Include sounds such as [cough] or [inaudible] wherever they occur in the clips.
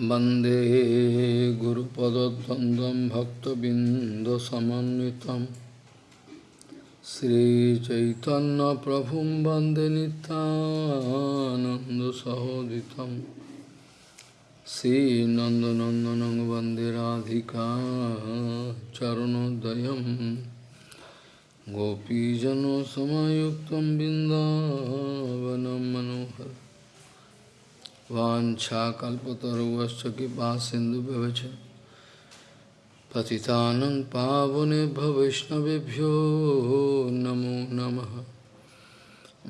वंदे गुरुपदद्वन्द्वं भक्तबिन्दसमन्वितं। श्रीचैतन्यप्रभुं वंदे नितानन्दसहोदितं श्रीनन्दनन्दनं वंदे राधिका चरणोदयं। गोपीजनसमयुक्तं बिन्दावनं मनोहर वाञ्छाकल्पतरुवश्च कृपा सिन्धुभ्यवच पतितानं पावनेभ्य वैष्णवेभ्यो नमो नमः।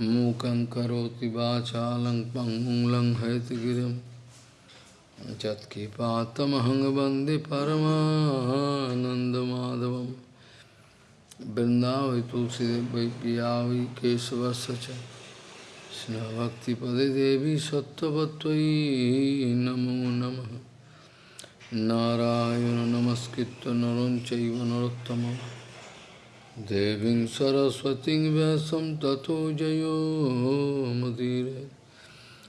मूकं करोति वाचालं पङ्गुं लङ्घयतिगिरिं यत्किपातमहं वंदे परमानन्दमाधवं तुलसीदेव वै Bhakti Devi Sattvatvai Namo Namaha Narayana Namaskritta Naram Chaiva Narottama Deving Saraswati Vyasam Tato Jayo Madire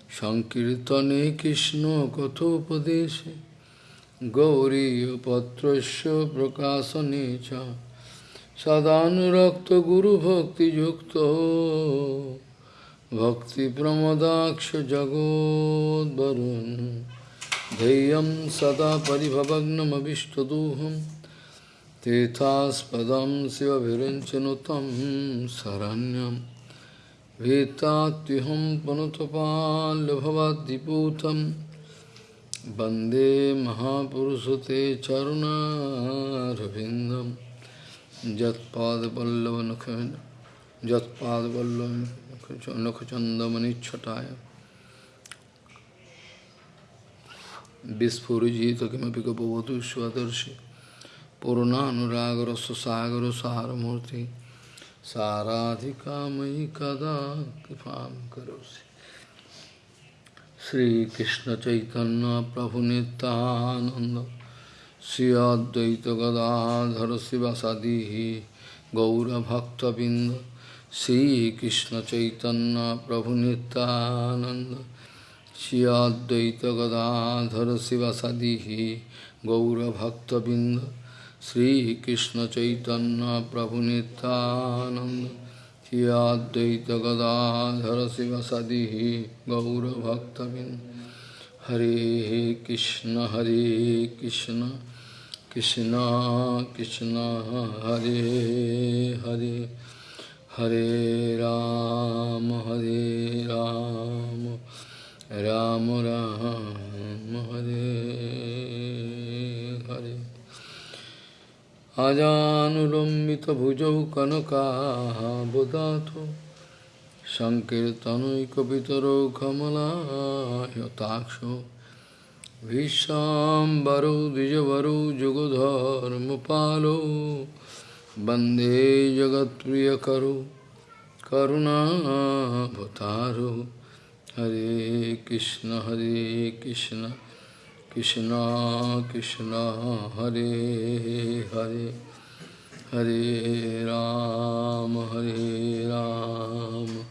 Sankirtane Krishna Kathopadeshe Gauriya Patrasya Prakasanecha Sadhanurakta Guru Bhakti Yukta भक्तिप्रमदाक्षजगोद्वरुन् धैर्यं सदा परिभवग्नमभिष्टदोहं। तेथास्पदं शिवभिरञ्चनुतं शरण्यं। भीतात्युहं पुनतपाल्यभवद्दिपूतं वंदे महापुरुषते चरुणारविन्दं। यत्पादपल्लवनख यत्पादपल्लव নখচন্দমনিচ্ছটায় বিস্ফুরজিত কিমপি গপবতু স্বদর্শী পূর্ণানুরাগরসাগর সারমূর্তি। সারাধিকাময়ী কদা কৃপা করি শ্রীকৃষ্ণ চৈতন্য প্রভু নিত্যানন্দ। শ্রী অদ্বৈত গদাধর শিবাসাদি গৌরভক্তবৃন্দ। Sri Krishna Chaitanya Prabhu Nityananda Shri Advaita Gadadhara Sivasadihi Gaura Bhakta Binda Sri Krishna Chaitanya Prabhu Nityananda Shri Advaita Gadadhara Sivasadihi Gaura Bhakta Binda Hare Krishna Hare Krishna Krishna Krishna Hare Hare Hare Ram, Hare Ram, Ram Ram, Hare Hare. Ajanulambita bhujau kanaka bodhato Sankirtanoikapitaro kamala yataksho Vishambaro dijavaro jugodharmapalo Bande वंदे जगत प्रिय वंदे करुणा करुणावतारो। हरे कृष्ण हरे कृष्ण कृष्ण कृष्ण, हरे हरे। हरे राम हरे राम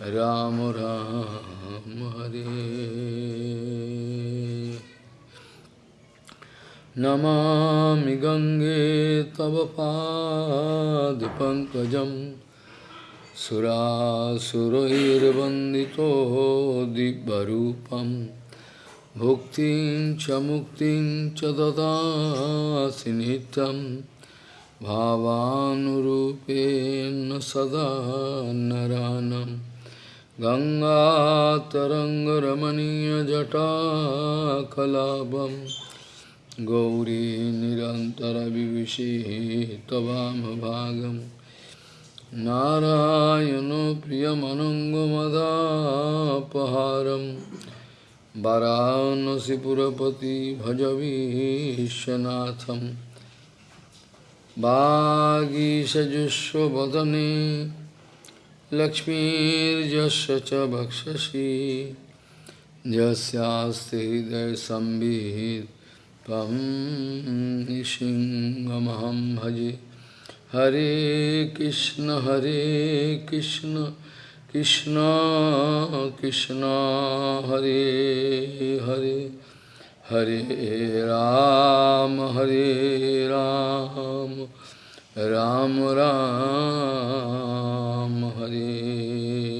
राम राम, हरे। नमामि गङ्गे तव पादपङ्कजं सुरासुरैर्वन्दितो दिव्यरूपं भुक्तिं च मुक्तिं च ददासि नित्यं भावानुरूपेण सदा नरानं गङ्गातरङ्गरमणीयजटाकलापम् गौरी निरन्तरविविशेः त्ववामभागं नारायणो प्रियमनङ्गमदापहारं वरानसिपुरपति भजवीशनाथं वागीषजुष्वदने लक्ष्मीर्यस्य च भक्षसि यस्यास्ति हृदयसंवित् त्वं नृसिंहमहं भजे हरे कृष्ण हरे कृष्ण कृष्ण कृष्ण, हरे हरे हरे राम हरे राम राम राम, हरे।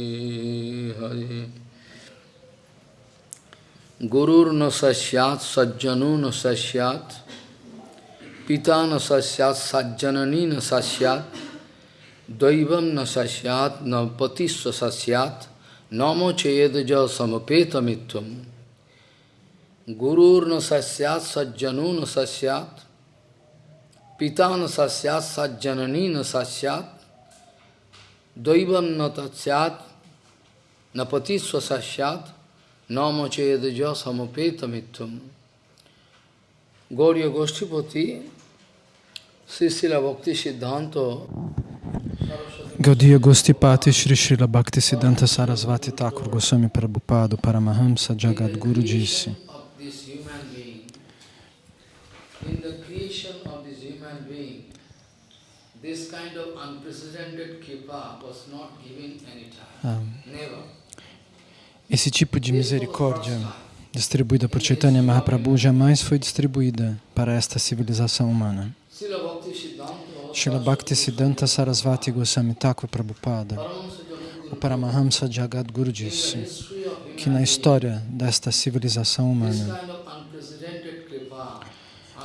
Guru na sasyat, sajjanu na sasyat, pita na sasyat, sajjanani na sasyat, daivam na sasyat, na patisva sasyat, namo cheyedaja samapeta mitvam. Gurur na sasyat, sajjanu na sasyat, pita na sasyat, sajjanani na sasyat, daivam na tatsyat, na patisva sasyat, namo chedaja samapeta mitvam. Gauriya Goshtipati, Sisila Bhakti Siddhanta, Gaudiya Gostipati Shri Srila Bhakti Siddhanta Sarasvati Thakur Goswami Prabhupada Paramahamsa Jagadguru disse this kind of unprecedented kripa was not given any time. Never. Esse tipo de misericórdia distribuída por Chaitanya Mahaprabhu jamais foi distribuída para esta civilização humana. Srila Bhakti Siddhanta Sarasvati Goswami Thakur Prabhupada, o Paramahamsa Jagadguru disse que na história desta civilização humana,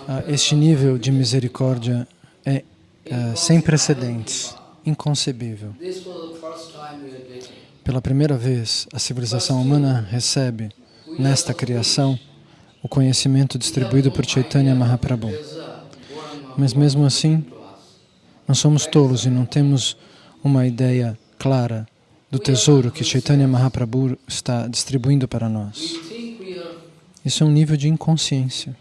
ah, este nível de misericórdia é ah, sem precedentes, inconcebível. Pela primeira vez, a civilização humana recebe, nesta criação, o conhecimento distribuído por Chaitanya Mahaprabhu. Mas mesmo assim, nós somos tolos e não temos uma ideia clara do tesouro que Chaitanya Mahaprabhu está distribuindo para nós. Isso é um nível de inconsciência.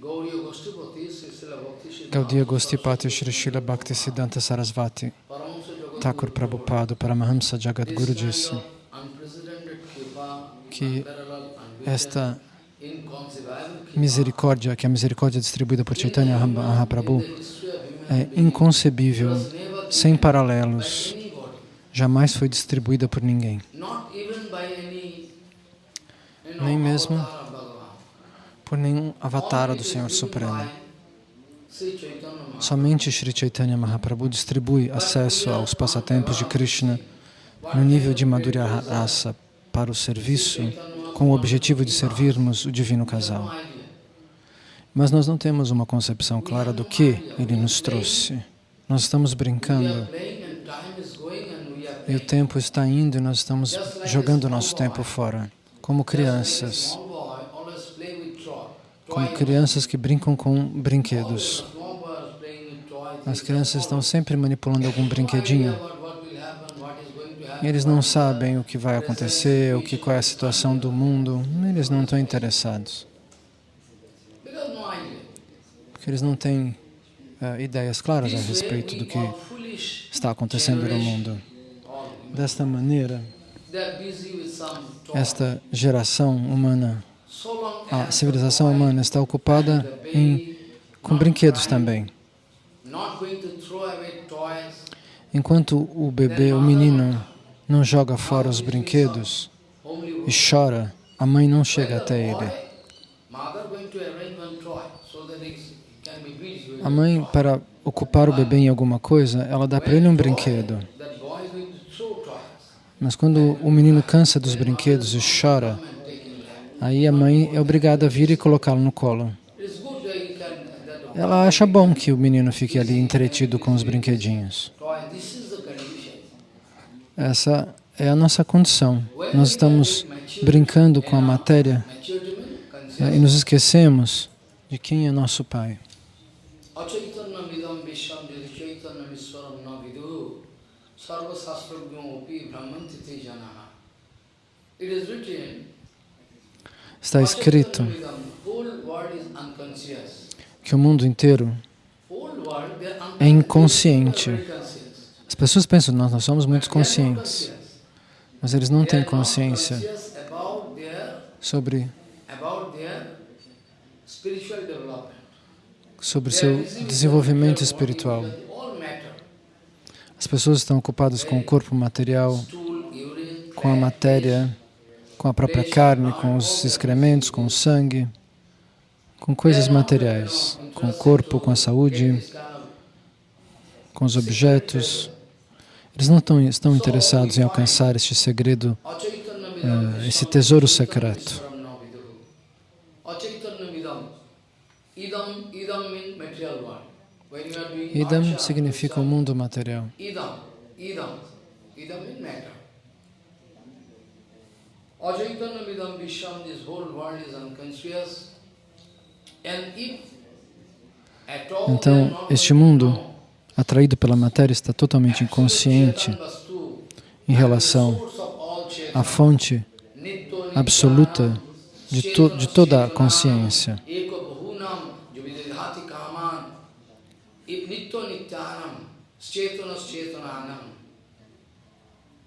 Gauriya Goshtipati, Sisila Bhakti Siddhanta, Gaudiya Gostipati Srila Bhakti Siddhanta Sarasvati Thakur Prabhupada Paramahamsa Jagadguru disse que esta misericórdia, que a misericórdia distribuída por Chaitanya Mahaprabhu, é inconcebível, sem paralelos, jamais foi distribuída por ninguém. Nem mesmo avatar por nenhum avatara Only do Senhor Supremo. by Sri Chaitanya Mahaprabhu. Somente Sri Chaitanya Mahaprabhu distribui acesso aos passatempos de Krishna no nível de Madhurya Rasa para o serviço com o objetivo de servirmos o divino casal. Mas nós não temos uma concepção clara do que ele nos trouxe. Nós estamos brincando e o tempo está indo e nós estamos jogando o nosso tempo fora. Como crianças, como crianças que brincam com brinquedos. As crianças estão sempre manipulando algum brinquedinho. Eles não sabem o que vai acontecer, o que qual é a situação do mundo. Eles não estão interessados, porque eles não têm eh, ideias claras a respeito do que está acontecendo no mundo. Desta maneira, esta geração humana, a civilização humana está ocupada em, com brinquedos também. Enquanto o bebê, o menino, não joga fora os brinquedos e chora, a mãe não chega até ele. A mãe, para ocupar o bebê em alguma coisa, ela dá para ele um brinquedo. Mas quando o menino cansa dos brinquedos e chora, and take in hand. Aí a mãe é obrigada a vir e colocá-lo no colo. Ela acha bom que o menino fique ali entretido com os brinquedinhos. Essa é a nossa condição. Nós estamos brincando com a matéria eh, e nos esquecemos de quem é nosso Pai. It is written, Está escrito que o mundo inteiro é inconsciente. As pessoas pensam, nós, nós somos muito conscientes, mas eles não têm consciência sobre sobre seu desenvolvimento espiritual. As pessoas estão ocupadas com o corpo material, com a matéria, com a própria carne, com os excrementos, com o sangue, com coisas materiais, com o corpo, com a saúde, com os objetos. Eles não estão, estão interessados em alcançar este segredo, eh, esse tesouro secreto. Idam significa o mundo material. Idam, idam, idam means matter. Achaitanya vidam visham, this whole world is unconscious. And if at all Então, este mundo, atraído pela matéria, está totalmente inconsciente em relação à fonte absoluta de, to, de toda a consciência.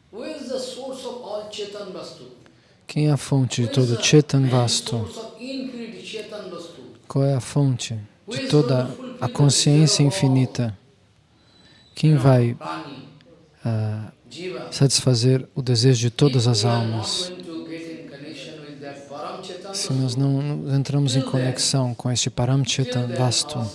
Where is the source of all Chetan Vastu? Quem é a fonte de todo Chetan Vastu? Qual é a fonte de toda a consciência infinita? Quem vai Jiva. satisfazer o desejo de todas as almas? Se nós não entramos em conexão com este Paramchetan condition.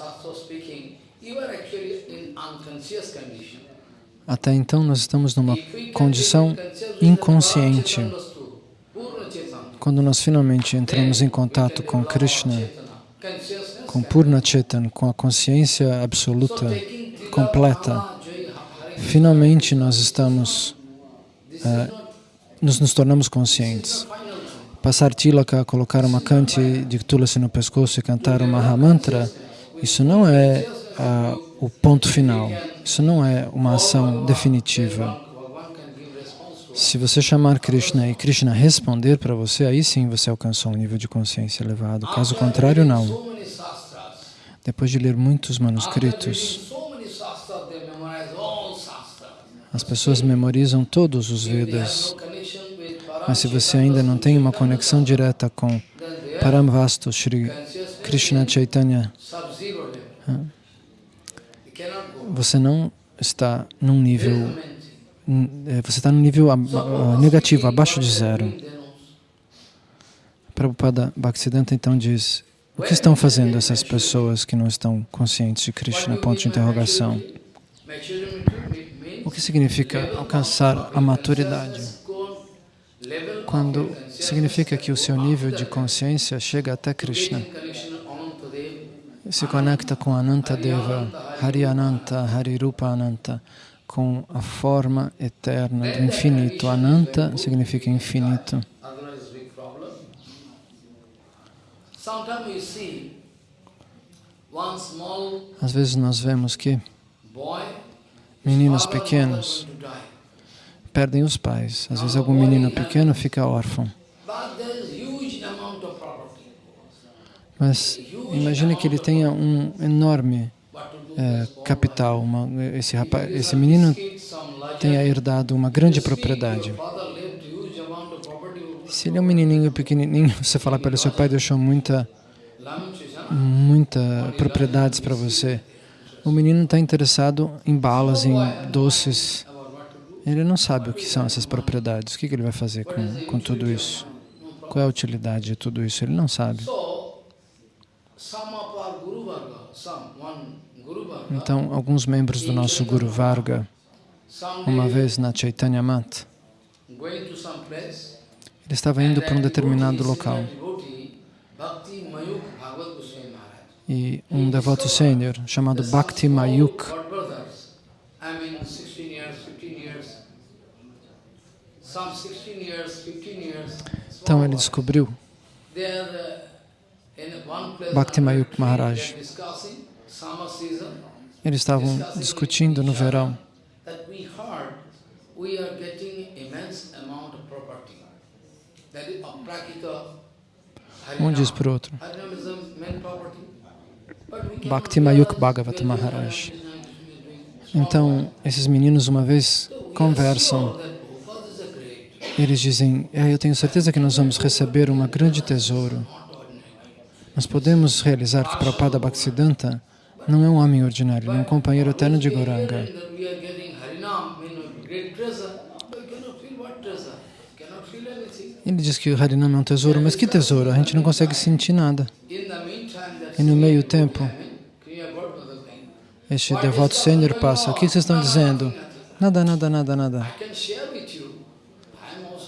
até então nós estamos numa condição inconsciente. Param Chetan Vastu, Purna Chetan, Quando nós finalmente entramos em contato com Krishna, com Purna Chetan, com a consciência absoluta, completa, finalmente nós estamos, eh, nos, nos tornamos conscientes. Passar tilaka, colocar uma cante de tulasi no pescoço e cantar o Mahamantra, isso não é ah, o ponto final, isso não é uma ação definitiva. Bhagavan can give response to Se você chamar Krishna e Krishna responder para você, aí sim você alcançou um nível de consciência elevado. Caso contrário, não. Depois de ler muitos manuscritos, as pessoas memorizam todos os Vedas. Mas se você ainda não tem uma conexão direta com Paramvastu consciousness Krishna Chaitanya, você não está num nível, você está num nível negativo, abaixo de zero. Prabhupada Bhaktisiddhanta então diz, o que estão fazendo essas pessoas que não estão conscientes de Krishna? Ponto de interrogação. O que significa alcançar a maturidade? Quando significa que o seu nível de consciência chega até Krishna, se conecta com Anantadeva, Hari Ananta, Hari Rupa Ananta, com a forma eterna do infinito. Ananta significa infinito. Às vezes nós vemos que meninos pequenos perdem os pais. Às vezes algum menino pequeno fica órfão. Mas imagine que ele tenha um enorme Eh, capital. Uma, esse, rapaz, esse menino tenha herdado uma grande propriedade. Se ele é um menininho pequenininho, [laughs] você fala para ele, seu pai deixou muita, muita propriedades para você. O menino está interessado em balas, em doces. Ele não sabe o que são essas propriedades. O que que ele vai fazer com, com tudo isso? Qual é a utilidade de tudo isso? Ele não sabe. Varga, Então, alguns membros do nosso Guru Varga, uma vez na Chaitanya Mat, ele estava indo para um determinado local e um devoto sênior chamado Bhakti Mayuk God brothers, I mean 16 years, 15 years, some 16 years, 15 years. Então ele descobriu Bhakti Mayuk Maharaj. Eles estavam discutindo no verão um diz para o outro. Bhakti Mayuk maybe Maharaj. Então esses meninos uma vez conversam. Eles dizem: é, Eu tenho certeza que nós vamos receber um grande tesouro. Nós podemos realizar que Prabhupada Bhaktisiddhanta Não é um homem ordinário, ele é um companheiro eterno de Goranga. Ele diz que o Harinam é um tesouro, mas que tesouro? A gente não consegue sentir nada. E no meio tempo, este devoto sênior passa. O que vocês estão dizendo? Nada, nada, nada, nada.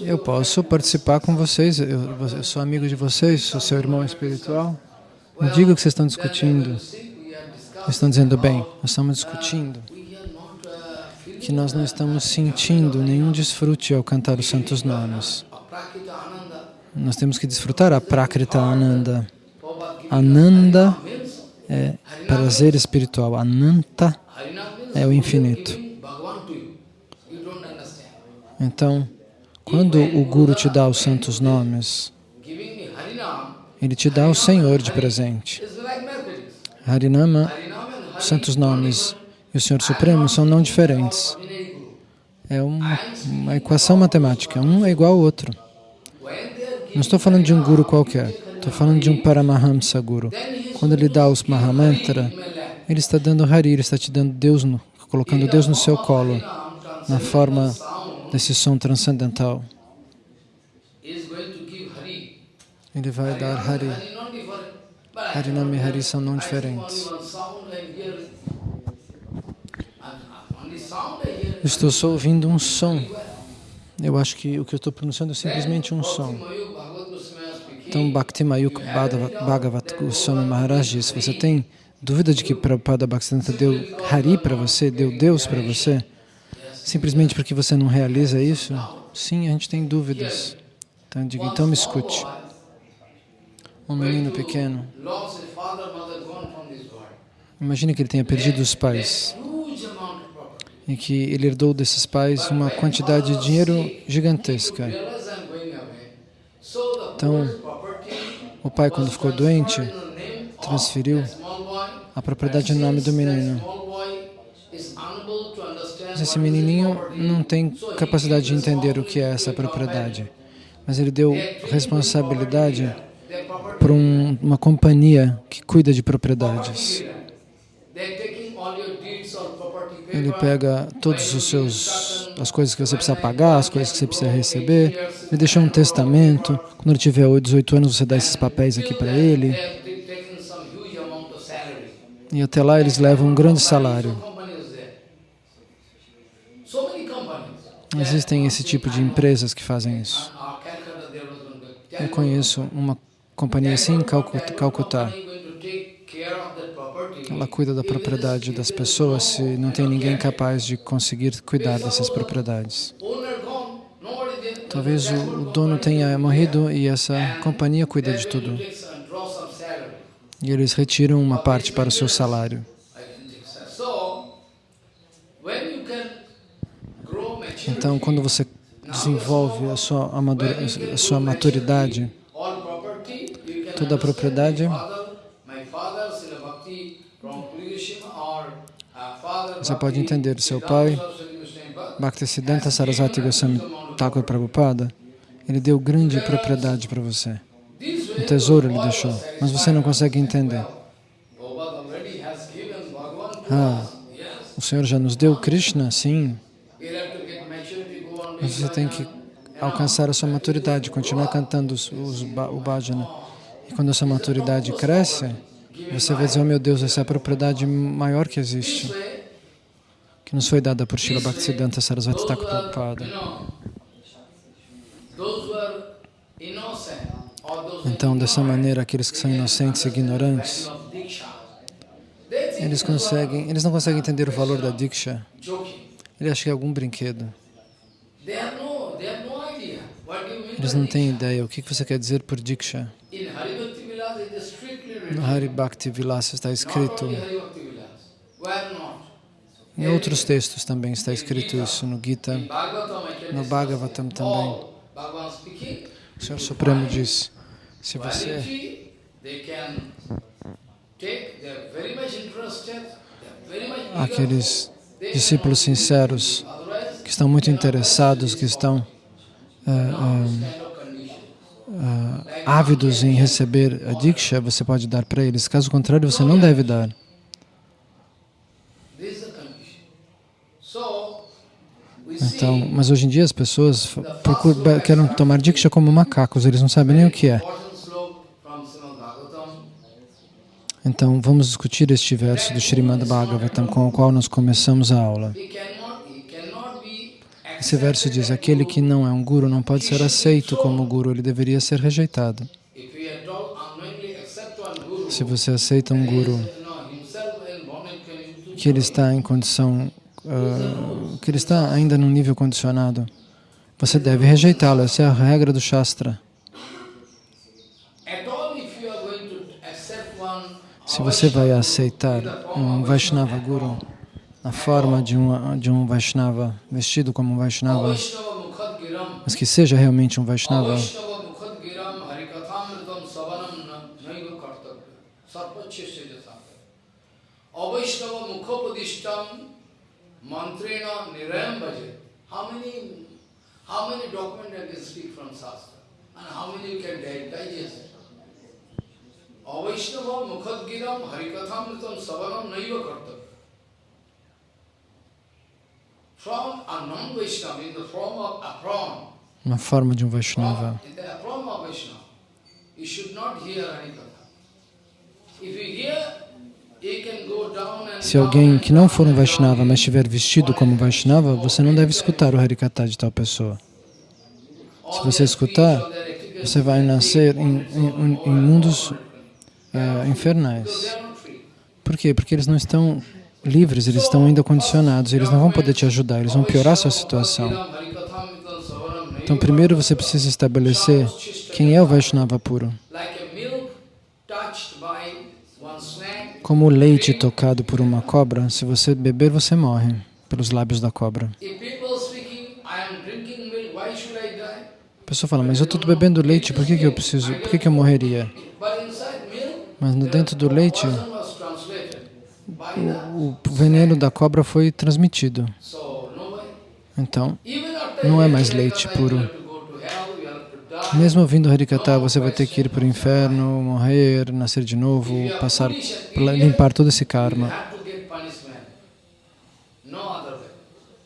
Eu posso participar com vocês, eu, eu sou amigo de vocês, sou seu irmão espiritual. Diga o que vocês estão discutindo. we are discussing. Eles estão dizendo, bem, nós estamos discutindo que nós não estamos sentindo nenhum desfrute ao cantar os santos nomes. Nós temos que desfrutar a Prakrita Ananda. Ananda é prazer espiritual. Ananta é o infinito. Então, quando o Guru te dá os santos nomes, ele te dá o Senhor de presente. Harinama, os santos nomes e o Senhor Supremo são não diferentes. É uma, uma equação matemática. Um é igual ao outro. Não estou falando de um guru qualquer. Estou falando de um Paramahamsa Guru. Quando ele dá os Mahamantra, ele está dando Hari, ele está te dando Deus, no, colocando Deus no seu colo, na forma desse som transcendental. Ele vai dar Hari. Hari not different. But I Harinam e Hari são não diferentes. estou só ouvindo um som. Eu acho que o que eu estou pronunciando é simplesmente um som. Então, Bhakti Mayuk Bhadava- Bhagavat Goswami Maharaj diz, você tem dúvida de que Prabhupada Bhaktisiddhanta deu Hari para você, deu Deus para você, simplesmente porque você não realiza isso? Sim, a gente tem dúvidas. Então, digo, então me escute. Um menino pequeno, imagine que ele tenha perdido os pais. e que ele herdou desses pais uma quantidade de dinheiro gigantesca. Então, o pai, quando ficou doente, transferiu a propriedade no nome do menino. Mas esse menininho não tem capacidade de entender o que é essa propriedade. Mas ele deu responsabilidade para um, uma companhia que cuida de propriedades. Ele pega seus as coisas que você precisa pagar, as coisas que você precisa receber. Ele deixou um testamento. Quando ele tiver 18 anos, você dá esses papéis aqui para ele. E até lá eles levam um grande salário. Existem esse tipo de empresas que fazem isso. Eu conheço uma companhia assim em Calcu- Calcutá. Ela cuida da propriedade das pessoas se não tem ninguém capaz de conseguir cuidar dessas propriedades. Talvez o, dono tenha morrido e essa companhia cuida de tudo. E eles retiram uma parte para o seu salário. Então, quando você desenvolve a sua, a sua maturidade, all property, you can toda a propriedade, você pode entender seu pai, Bhaktisiddhanta Sarasvati Goswami Thakur Prabhupada, ele deu grande propriedade para você. way tesouro ele deixou, mas você não consegue entender. Ah, o Senhor já nos deu Krishna, sim, mas você tem que alcançar a sua maturidade, continuar cantando os, os, o bhajana. E quando a sua maturidade cresce, você vai dizer, oh meu Deus, essa é a propriedade maior que existe, que nos foi dada por Srila Bhaktisiddhanta Sarasvati Thakur Prabhupada. Então, dessa maneira, aqueles que são inocentes e ignorantes, eles conseguem, eles não conseguem entender o valor da Diksha. Ele acha que é algum brinquedo. They have no, they have no idea. What do you mean Eles não têm ideia. O que você quer dizer por Diksha. No Hari Bhakti Vilasa está escrito, em outros textos também está escrito isso, no Gita, no Bhagavatam também. O Senhor Supremo diz, se você aqueles discípulos sinceros que estão muito interessados, que estão ah, ah, ávidos em receber a Diksha, você pode dar para eles. Caso contrário, você não deve dar. Então, mas hoje em dia as pessoas procuram, querem tomar Diksha como macacos, eles não sabem nem o que é. Então, vamos discutir este verso do Srimad Bhagavatam com o qual nós começamos a aula. Esse verso diz: aquele que não é um guru não pode ser aceito como guru, ele deveria ser rejeitado. Se você aceita um guru que ele está em condição, ah, que ele está ainda num nível condicionado, você deve rejeitá-lo. Essa é a regra do Shastra. Se você vai aceitar um Vaishnava Guru na forma de um, de um Vaishnava, vestido como um Vaishnava, mas que seja realmente um Vaishnava, Avaishnava Mukhapadishtam Mantrena Nirayam Savanam Naiva. From a non-Vaishnava, in the form of apron, na forma de um Vaishnava. Se alguém que não for um Vaishnava, mas estiver vestido como Vaishnava, você não deve escutar o Harikata de tal pessoa. Se você escutar, você vai nascer em, em- em mundos eh, infernais. Por quê? Porque eles não estão livres, eles estão ainda condicionados, eles não vão poder te ajudar, eles vão piorar a sua situação. Então, primeiro você precisa estabelecer quem é o Vaishnava puro. Como o leite tocado por uma cobra, se você beber, você morre pelos lábios da cobra. A pessoa fala, mas eu estou bebendo leite, por que, que eu preciso, por que, que eu morreria? Mas dentro do leite, the o veneno da cobra foi transmitido. Então, não é mais leite puro. Mesmo ouvindo Harikata, você vai ter que ir para o inferno, morrer, nascer de novo, passar, limpar todo esse karma.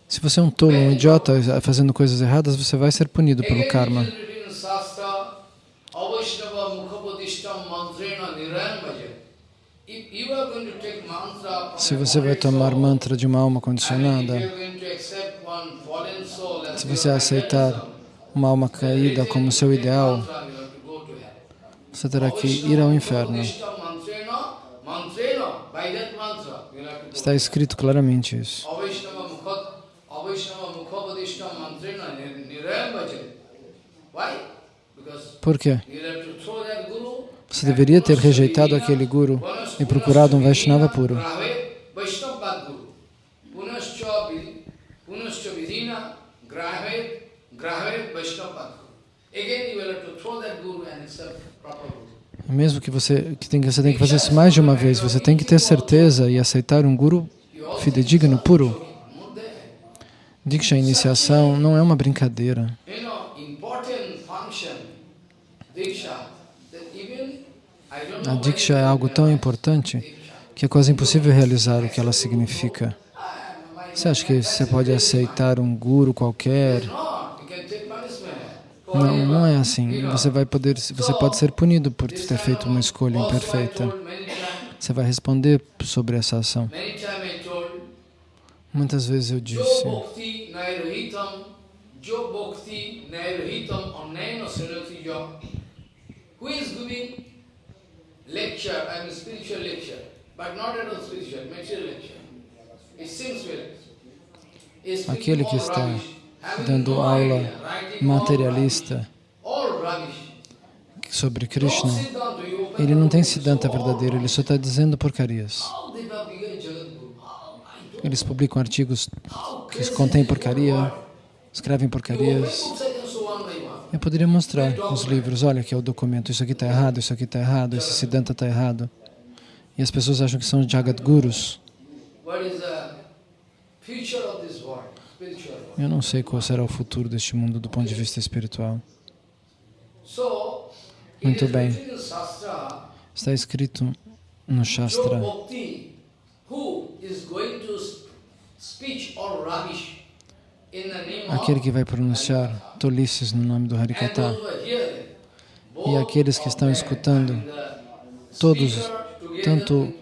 Se você é um tolo, um idiota, fazendo coisas erradas, você vai ser punido pelo karma. it is written in Shastra, Avaishnava Mukhapadishtam Mantrena Nirayan Bhaja. If you are going to take mantra from Se você vai tomar mantra de uma alma condicionada, se você aceitar uma alma caída como seu ideal, você terá que ir ao inferno. Está escrito claramente isso. Por quê? you have to throw that guru Você deveria ter rejeitado aquele guru e procurado um Vaishnava puro. Guru. Mesmo que você que tem, que- você tem que fazer isso mais de uma vez, você tem que ter certeza e aceitar um guru fidedigno, puro. Diksha, iniciação, não é uma brincadeira. You know, important function, Diksha, that even, I don't A Diksha é algo tão importante que é quase impossível realizar o que ela significa. Você acha que você pode aceitar um guru qualquer? Não, não é assim. Você vai poder, você pode ser punido por ter feito uma escolha imperfeita. Você vai responder sobre essa ação. Muitas vezes eu disse, lecture, I mean spiritual lecture, but not at all spiritual, material lecture. It seems well. Aquele que está dando aula materialista sobre Krishna, ele não tem Siddhanta verdadeiro, ele só está dizendo porcarias. Eles publicam artigos que contêm porcaria, escrevem porcarias. Eu poderia mostrar os livros, olha aqui é o documento, isso aqui está errado, isso aqui está errado, esse Siddhanta está errado. E as pessoas acham que são Jagadgurus. Eu não sei qual será o futuro deste mundo do ponto de vista espiritual. Muito bem. Está escrito no Shastra, Bhakti, who is going to sp- speech all rubbish, aquele que vai pronunciar tolices no nome do Harikata. E aqueles que estão escutando, todos, tanto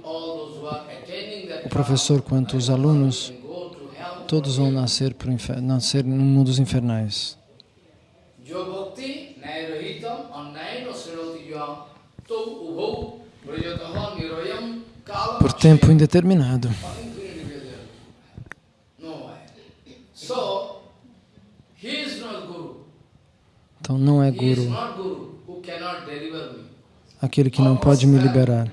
o professor quanto os alunos, todos vão nascer, pro infer- nascer no mundo dos infernais. Por tempo indeterminado. No way. So, he is not guru. Então não é guru, aquele que não pode me liberar.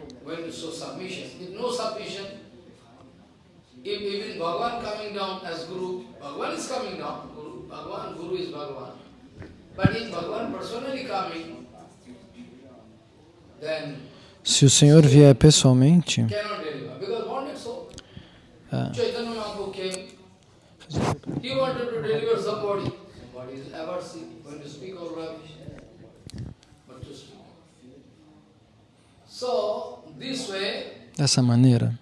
Se o Senhor vier pessoalmente, ah, Chaitanya Mahaprabhu came, he wanted to deliver somebody. Somebody is ever see when you speak of rubbish. But to speak. So, this way, dessa maneira,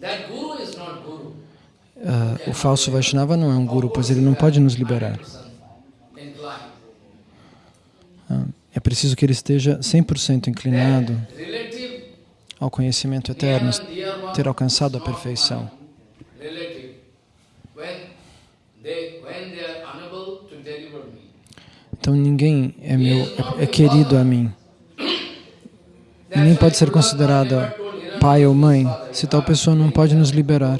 that guru is not guru. ah, o falso Vaishnava não é um guru, pois ele não pode nos liberar. Ah, É preciso que ele esteja 100% inclinado ao conhecimento eterno, ter alcançado a perfeição. when they are unable to deliver me. Então ninguém é meu, é, é querido a mim. Ninguém pode ser considerado pai ou mãe se tal pessoa não pode nos liberar.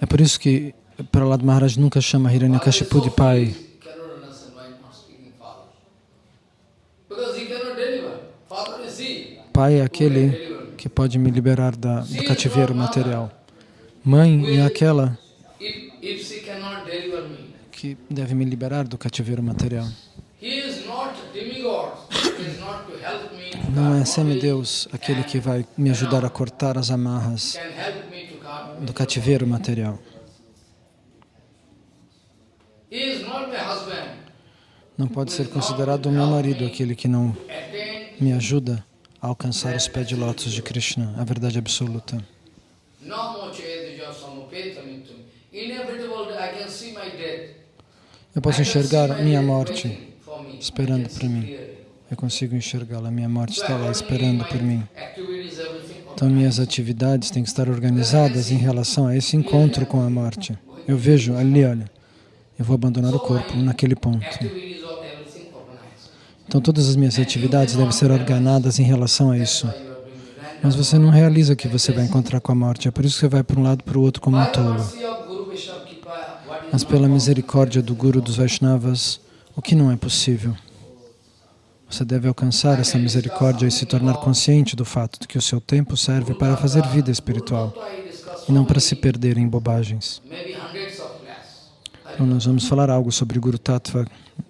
É por isso que Prahlad Maharaj nunca chama Hiranyakashipu de pai. Pai é aquele que pode me liberar da, do cativeiro material. Mãe é aquela If, if she cannot deliver me, que deve me liberar do cativeiro material. Não é semideus aquele que vai me ajudar a cortar as amarras do cativeiro material. Não pode ser considerado o meu marido aquele que não me ajuda a alcançar os pés de lótus de Krishna, a verdade absoluta. Inevitable, I can see my death. Eu posso enxergar my minha morte esperando por mim. Eu consigo enxergá-la. Minha morte está lá esperando por mim. Então minhas atividades têm que estar organizadas em relação a esse encontro com a morte. Eu vejo ali, olha, eu vou abandonar o corpo naquele ponto. Então todas as minhas atividades devem ser ordenadas em relação a isso. Mas você não realiza que você vai encontrar com a morte. É por isso que você vai para um lado para o outro como um tolo. mercy of Guru Vaishnava Kripa, what is Mas pela misericórdia do Guru dos Vaishnavas, o que não é possível? Você deve alcançar essa misericórdia e se tornar consciente do fato de que o seu tempo serve para fazer vida espiritual e não para se perder em bobagens. Então nós vamos falar algo sobre Guru Tattva.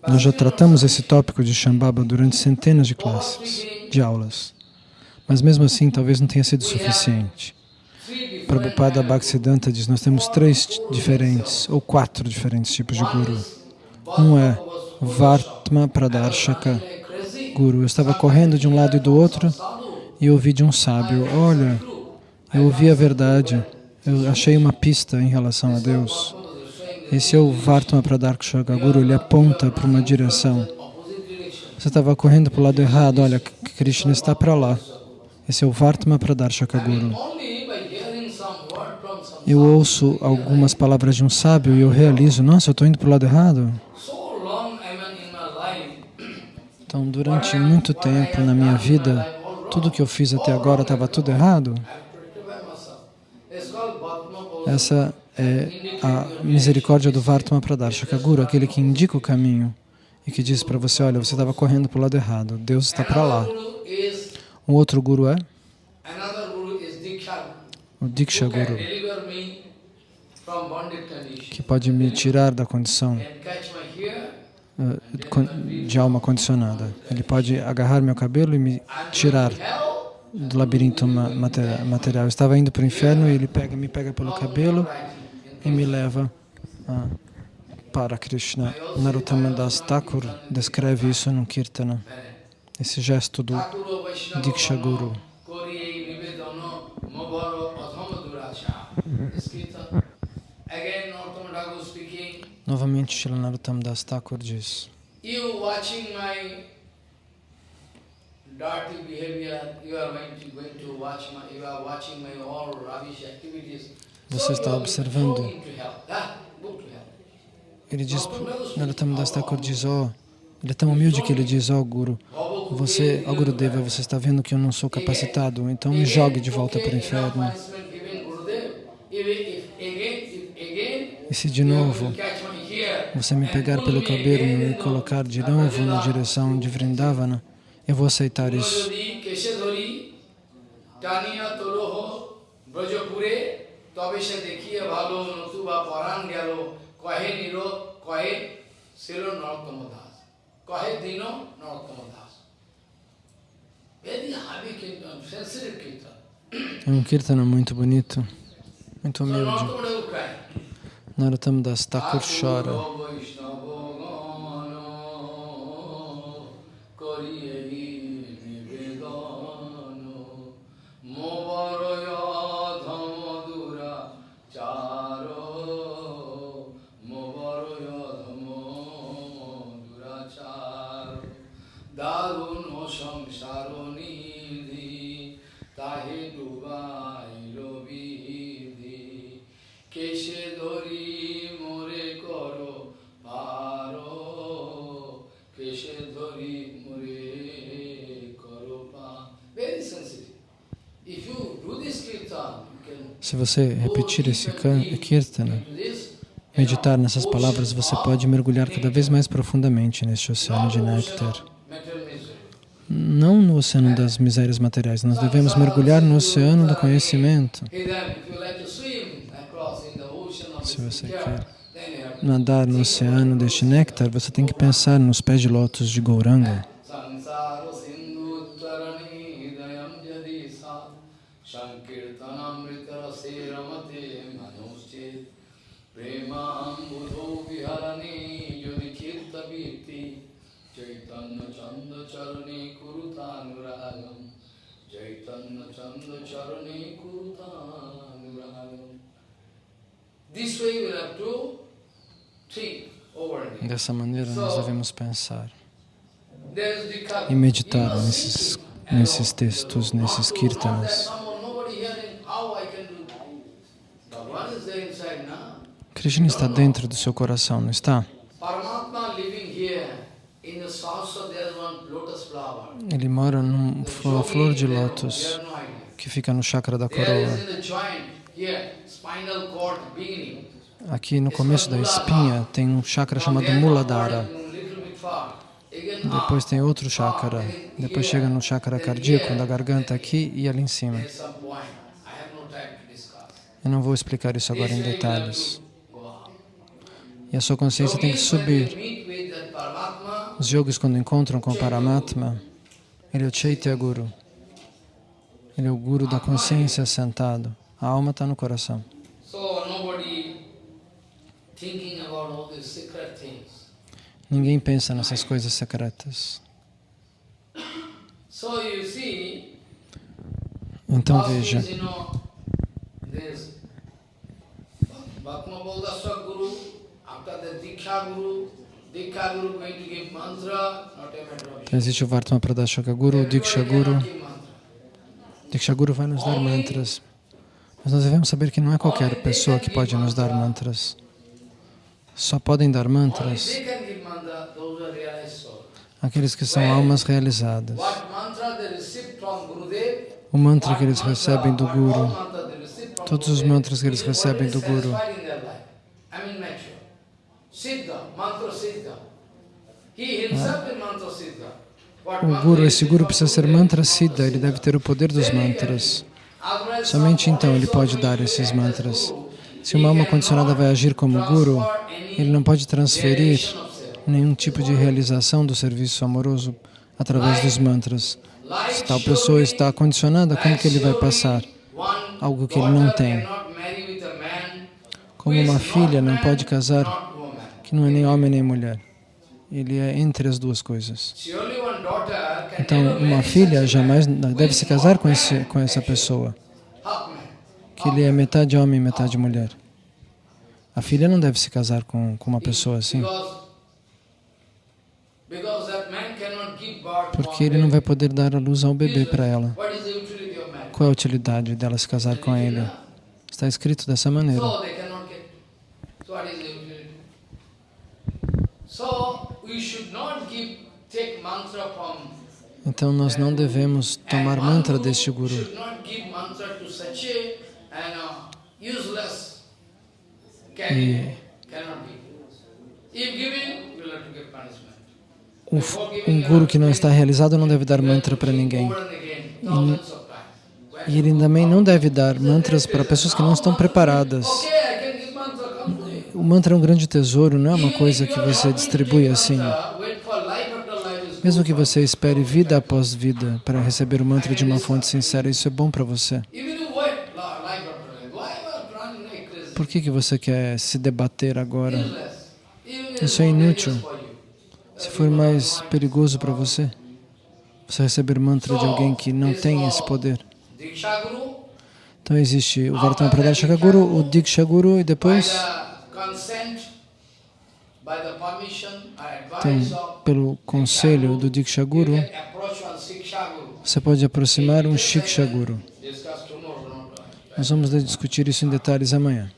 Nós já tratamos esse tópico de Shambhava durante centenas de classes, de aulas. Mas mesmo assim, talvez não tenha sido suficiente. Prabhupada Bhaktisiddhanta diz, nós temos três diferentes, ou quatro diferentes tipos de Guru. Um é Vartma Pradarshaka. Guru. Eu estava correndo de um lado e do outro e ouvi de um sábio, olha, eu ouvi a verdade, eu achei uma pista em relação a Deus. Esse é o Vartma Pradarshaka Guru, ele aponta para uma direção. Você estava correndo para o lado errado, olha, Krishna está para lá. Esse é o Vartma Pradarshaka Guru. Only by hearing some word from some Eu ouço algumas palavras de um sábio e eu realizo, nossa, eu estou indo para o lado errado. Então, durante muito tempo na minha vida, tudo que eu fiz até agora estava tudo errado. Essa é a misericórdia do Vartma Pradarshaka Guru, aquele que indica o caminho e que diz para você, olha, você estava correndo para o lado errado, Deus está para lá. Um outro Guru é o Diksha Guru, deliver me from bonded condition que pode me tirar da condição eh, de alma condicionada. Ele pode agarrar meu cabelo e me tirar do labirinto material. Eu estava indo para o inferno e ele pega, me pega pelo cabelo e me leva a, para Krishna. Narottama Das Thakur descreve isso no Kirtana, esse gesto do Diksha Guru. Novamente, Srila Narottam Das Thakur diz. Você está observando. Ah, ele diz, Narottam Das Thakur diz, ó, ele é tão humilde que ele diz, ó Guru, você, ó Gurudeva, você está vendo que eu não sou capacitado, então me jogue de volta para o inferno. E se de novo você me pegar pelo cabelo e me colocar de novo na direção de Vrindavana, eu vou aceitar isso. É um kirtana muito bonito, muito humilde. Narottam Das Thakur chora. Se você repetir esse kirtana, meditar nessas palavras, você pode mergulhar cada vez mais profundamente neste oceano de néctar. Não no oceano das misérias materiais, nós devemos mergulhar no oceano do conhecimento. Se você quer nadar no oceano deste néctar, você tem que pensar nos pés de lótus de Gauranga. This way we have to think over it. Dessa maneira nós devemos pensar e meditar nesses, nesses textos, nesses kirtanas. Krishna está dentro do seu coração, não está? Ele mora numa flor de lótus que fica no chakra da coroa. Aqui no começo da espinha tem um chakra chamado Muladhara. Depois tem outro chakra. Depois chega no chakra cardíaco, da garganta aqui e ali em cima. Eu não vou explicar isso agora em detalhes. E a sua consciência tem que subir. Os yogis, quando encontram com Paramatma, ele é o Chaitya Guru. Ele é o Guru da consciência sentado. A alma está no coração. Ninguém pensa nessas coisas secretas. Então veja, Bhakma Bodhaswa Guru, after the Diksha Guru, Existe o Vartma Pradashaka Guru, o Diksha Guru. Diksha Guru vai nos dar mantras. Mas nós devemos saber que não é qualquer pessoa que pode nos dar mantras. Só podem dar mantras aqueles que são almas realizadas. O mantra que eles recebem do Guru, todos os mantras que eles recebem do Guru. satisfied in their life. I mean mature. Siddha, mantra siddha. He himself is mantra siddha. What O mantra Guru, esse Guru precisa ser mantra siddha, ele deve ter o poder dos mantras. Somente some então ele pode dar esses mantras. Se uma alma condicionada vai agir como Guru, ele não pode transferir nenhum tipo de realização do serviço amoroso através dos mantras. Se tal pessoa está condicionada, como que ele vai passar? Algo que ele não tem? Como uma filha não pode casar. Que não é nem homem nem mulher. Ele é entre as duas coisas. Então, uma filha jamais deve se casar com, esse, com essa pessoa, que ele é metade homem e metade mulher. A filha não deve se casar com, com uma pessoa assim, porque ele não vai poder dar a luz ao bebê para ela. Qual é a utilidade dela se casar com ele? Está escrito dessa maneira. Então nós não devemos tomar mantra deste guru. E um guru que não está realizado não deve dar mantra para ninguém. E, e ele também não deve dar mantras para pessoas que não estão preparadas. O mantra é um grande tesouro, não é uma coisa que você distribui assim. Mesmo que você espere vida após vida para receber o mantra de uma fonte sincera, isso é bom para você. Por que, que você quer se debater agora? Isso é inútil. Se for mais perigoso para você, você receber mantra de alguém que não tem esse poder. Então existe o Vartana Pradarshaka Guru, o Diksha Guru e depois então, pelo conselho do Diksha Guru, você pode aproximar um Shiksha Guru. Nós vamos discutir isso em detalhes amanhã.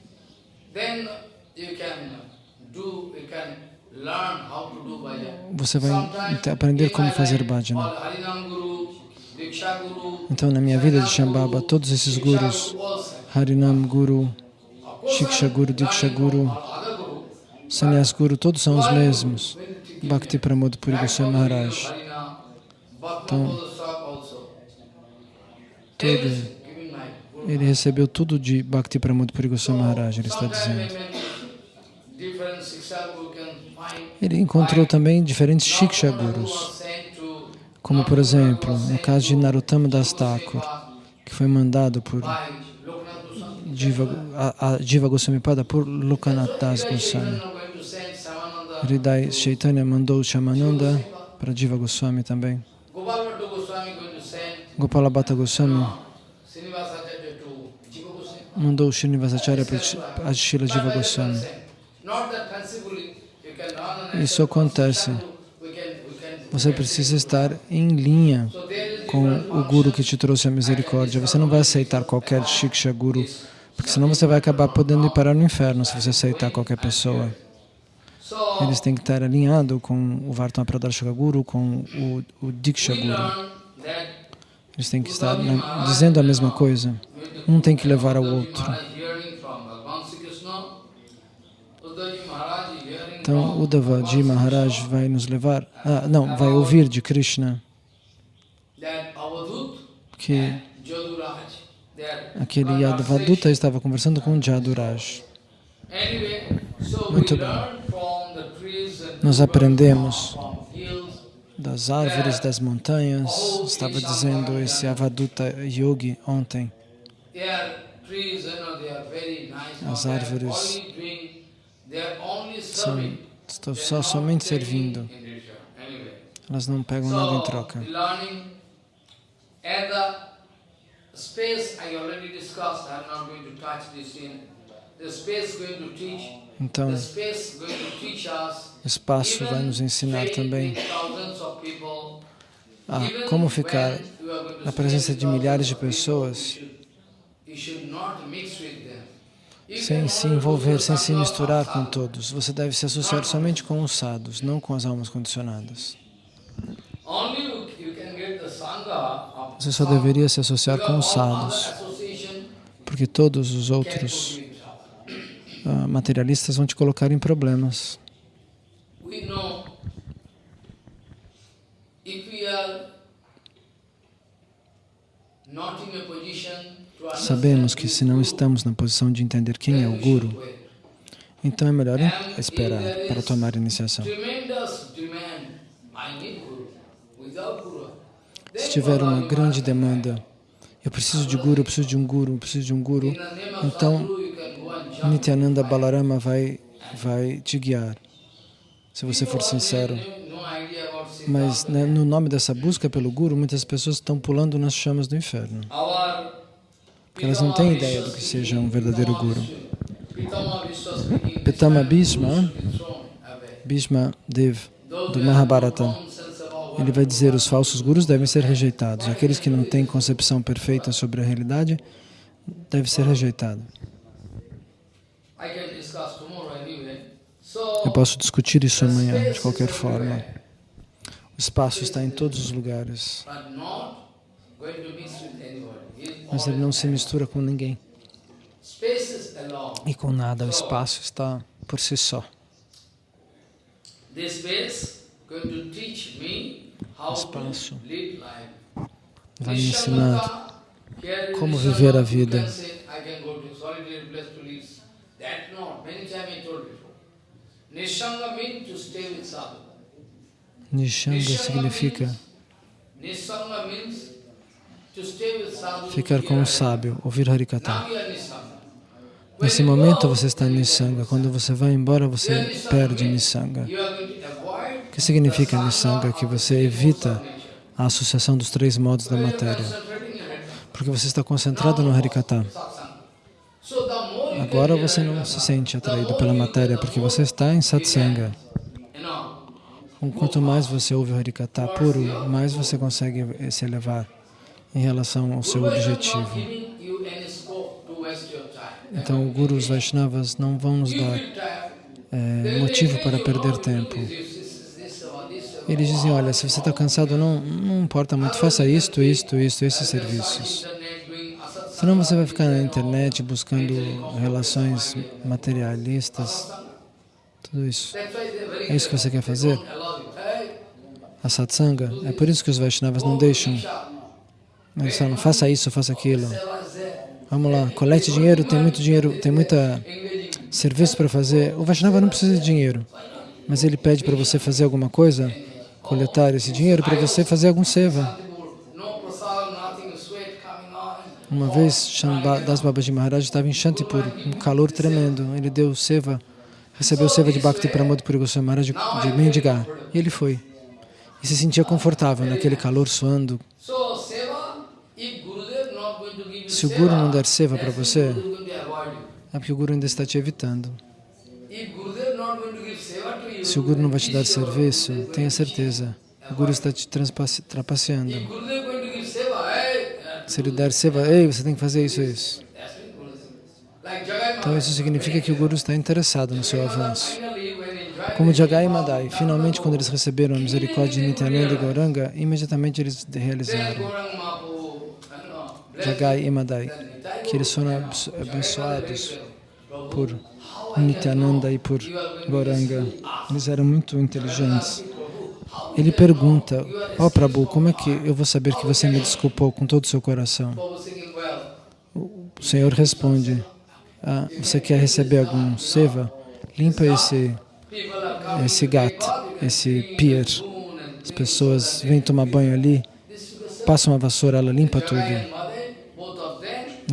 Você vai aprender como fazer bhajana. Então, na minha vida de Shambhava, todos esses gurus, Harinam Guru, Shiksha Guru, Diksha Guru, Sannyas Guru, todos são os mesmos. Bhakti Pramod Puri Goswami Maharaj. Então, todo, ele recebeu tudo de Bhakti Pramod Puri Goswami Maharaj, ele está dizendo. Ele encontrou também diferentes Shiksha Gurus, como por exemplo, no caso de Narottama Das Thakur, que foi mandado por Jiva, a, a Jiva Goswami Pada por Lokanath Das Goswami. Hridai Chaitanya mandou Shamananda para Jiva Goswami também. Gopala Bhatta Goswami mandou Srinivasacharya para Shila Jiva Goswami. Isso acontece. Você precisa estar em linha com o Guru que te trouxe a misericórdia. Você não vai aceitar qualquer Shiksha Guru, porque senão você vai acabar podendo ir parar no inferno se você aceitar qualquer pessoa. Eles têm que estar alinhados com o Vartana Pradarshaka Guru, com o, o Diksha Guru. Eles têm que estar na, dizendo a mesma coisa. Um tem que levar ao outro. Então, Uddhavaji Maharaj vai nos levar, ah, não, vai ouvir de Krishna que aquele Yadavaduta estava conversando com Jaduraj. Muito bem. Nós aprendemos das árvores, das montanhas, estava dizendo esse Avaduta Yogi ontem. As árvores são, estão só somente servindo. Elas não pegam nada em troca. Então, espaço vai nos ensinar também a como ficar na presença de milhares de pessoas sem se envolver, sem se misturar com todos. Você deve se associar somente com os sadhus, não com as almas condicionadas. Você só deveria se associar com os sadhus, porque todos os outros uh, materialistas vão te colocar em problemas. not in a position Sabemos que se não estamos na posição de entender quem é o Guru, então é melhor esperar para tomar iniciação. Se tiver uma grande demanda, eu preciso de Guru, eu preciso de um Guru, eu preciso de um Guru, então Nityananda Balarama vai, vai te guiar, se você for sincero. Mas né, no nome dessa busca pelo Guru, muitas pessoas estão pulando nas chamas do inferno. porque elas não têm ideia do que seja um verdadeiro guru. Pitama Bhishma. Bhishma Dev, do Mahabharata, ele vai dizer os falsos gurus devem ser rejeitados. Aqueles que não têm concepção perfeita sobre a realidade devem ser rejeitados. I can discuss tomorrow anyway. Eu So, posso discutir isso amanhã, de qualquer forma. O espaço está em todos os lugares, mas ele não se mistura com ninguém e com nada. O espaço está por si só. How Espaço. Vai me ensinar como viver a vida. That. Many times I told before. Nishanga means to stay with sadhu. Nishanga significa Nishanga means to stay with sadhu. ficar com um sábio, ouvir Harikata. Nesse momento você está Nissanga. Quando você vai embora, você perde avoid O que significa sadhana Que você evita a associação dos três modos da matéria. Porque você está concentrado no Harikata. Agora você não se sente atraído pela matéria, porque você está em satsanga. Quanto mais você ouve o Harikata puro, mais você consegue se elevar em relação ao seu objetivo. Então, o Guru, os Vaishnavas não vão nos dar eh, motivo para perder tempo. Eles dizem, olha, se você está cansado, não, não importa muito, faça isto, isto, isto, esses serviços. Senão você vai ficar na internet buscando relações materialistas, tudo isso. É isso que você quer fazer? A satsanga, é por isso que os Vaishnavas não deixam. Eles falam, faça isso, faça aquilo. Vamos lá, colete dinheiro, tem muito dinheiro, tem muita serviço para fazer. O Vaishnava não precisa de dinheiro, mas ele pede para você fazer alguma coisa, coletar esse dinheiro para você fazer algum seva. Uma vez, Das Babaji Maharaj estava em Shantipur, um calor tremendo. Ele deu seva, recebeu seva de Bhakti Pramod Puri Goswami Maharaj de, mendigar. E ele foi. E se sentia confortável naquele calor suando. Se o Guru não der seva para você, É porque o Guru ainda está te evitando. Se o Guru não vai te dar serviço, tenha certeza, o Guru está te trapaceando. Se ele der seva, ei, você tem que fazer isso e isso. Então isso significa que o Guru está interessado no seu avanço. Como Jagai e Madai, finalmente quando eles receberam a misericórdia de Nityananda e Gauranga, imediatamente eles realizaram Jagai e Madai, que eles foram abençoados por Nityananda e por Gauranga. Eles eram muito inteligentes. Ele pergunta, ó Prabhu, como é que eu vou saber que você me desculpou com todo o seu coração? O Senhor responde, ah, você quer receber algum seva? Limpa esse, esse gato, esse pier. As pessoas vêm tomar banho ali, passam uma vassoura, ela limpa tudo.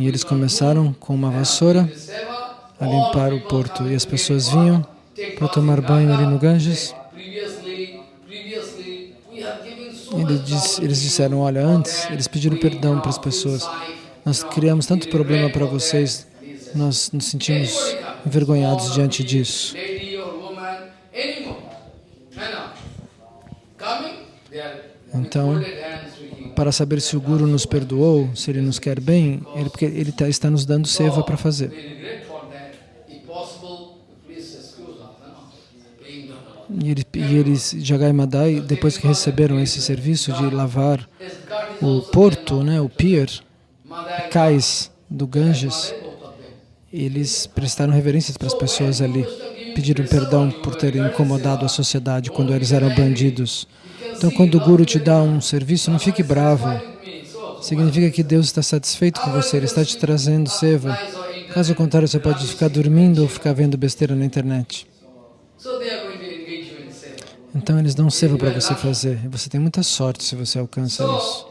E eles começaram com uma vassoura a limpar o porto. E as pessoas vinham para tomar banho ali no Ganges. Eles, diz, eles disseram, olha, antes eles pediram perdão para as pessoas. Nós criamos tanto problema para vocês, nós nos sentimos envergonhados diante disso. Então, para saber se o Guru nos perdoou, se ele nos quer bem, ele, porque ele tá- está nos dando seva para fazer. E, ele, e eles, Jagai Madai, depois que receberam esse serviço de lavar o porto, né, o pier, cais do Ganges, eles prestaram reverências para as pessoas ali, pediram perdão por terem incomodado a sociedade quando eles eram bandidos. Então, quando o Guru te dá um serviço, não fique bravo. Significa que Deus está satisfeito com você, Ele está te trazendo seva. Caso contrário, você pode ficar dormindo ou ficar vendo besteira na internet. Então, eles dão seva para você fazer. E você tem muita sorte se você alcança isso.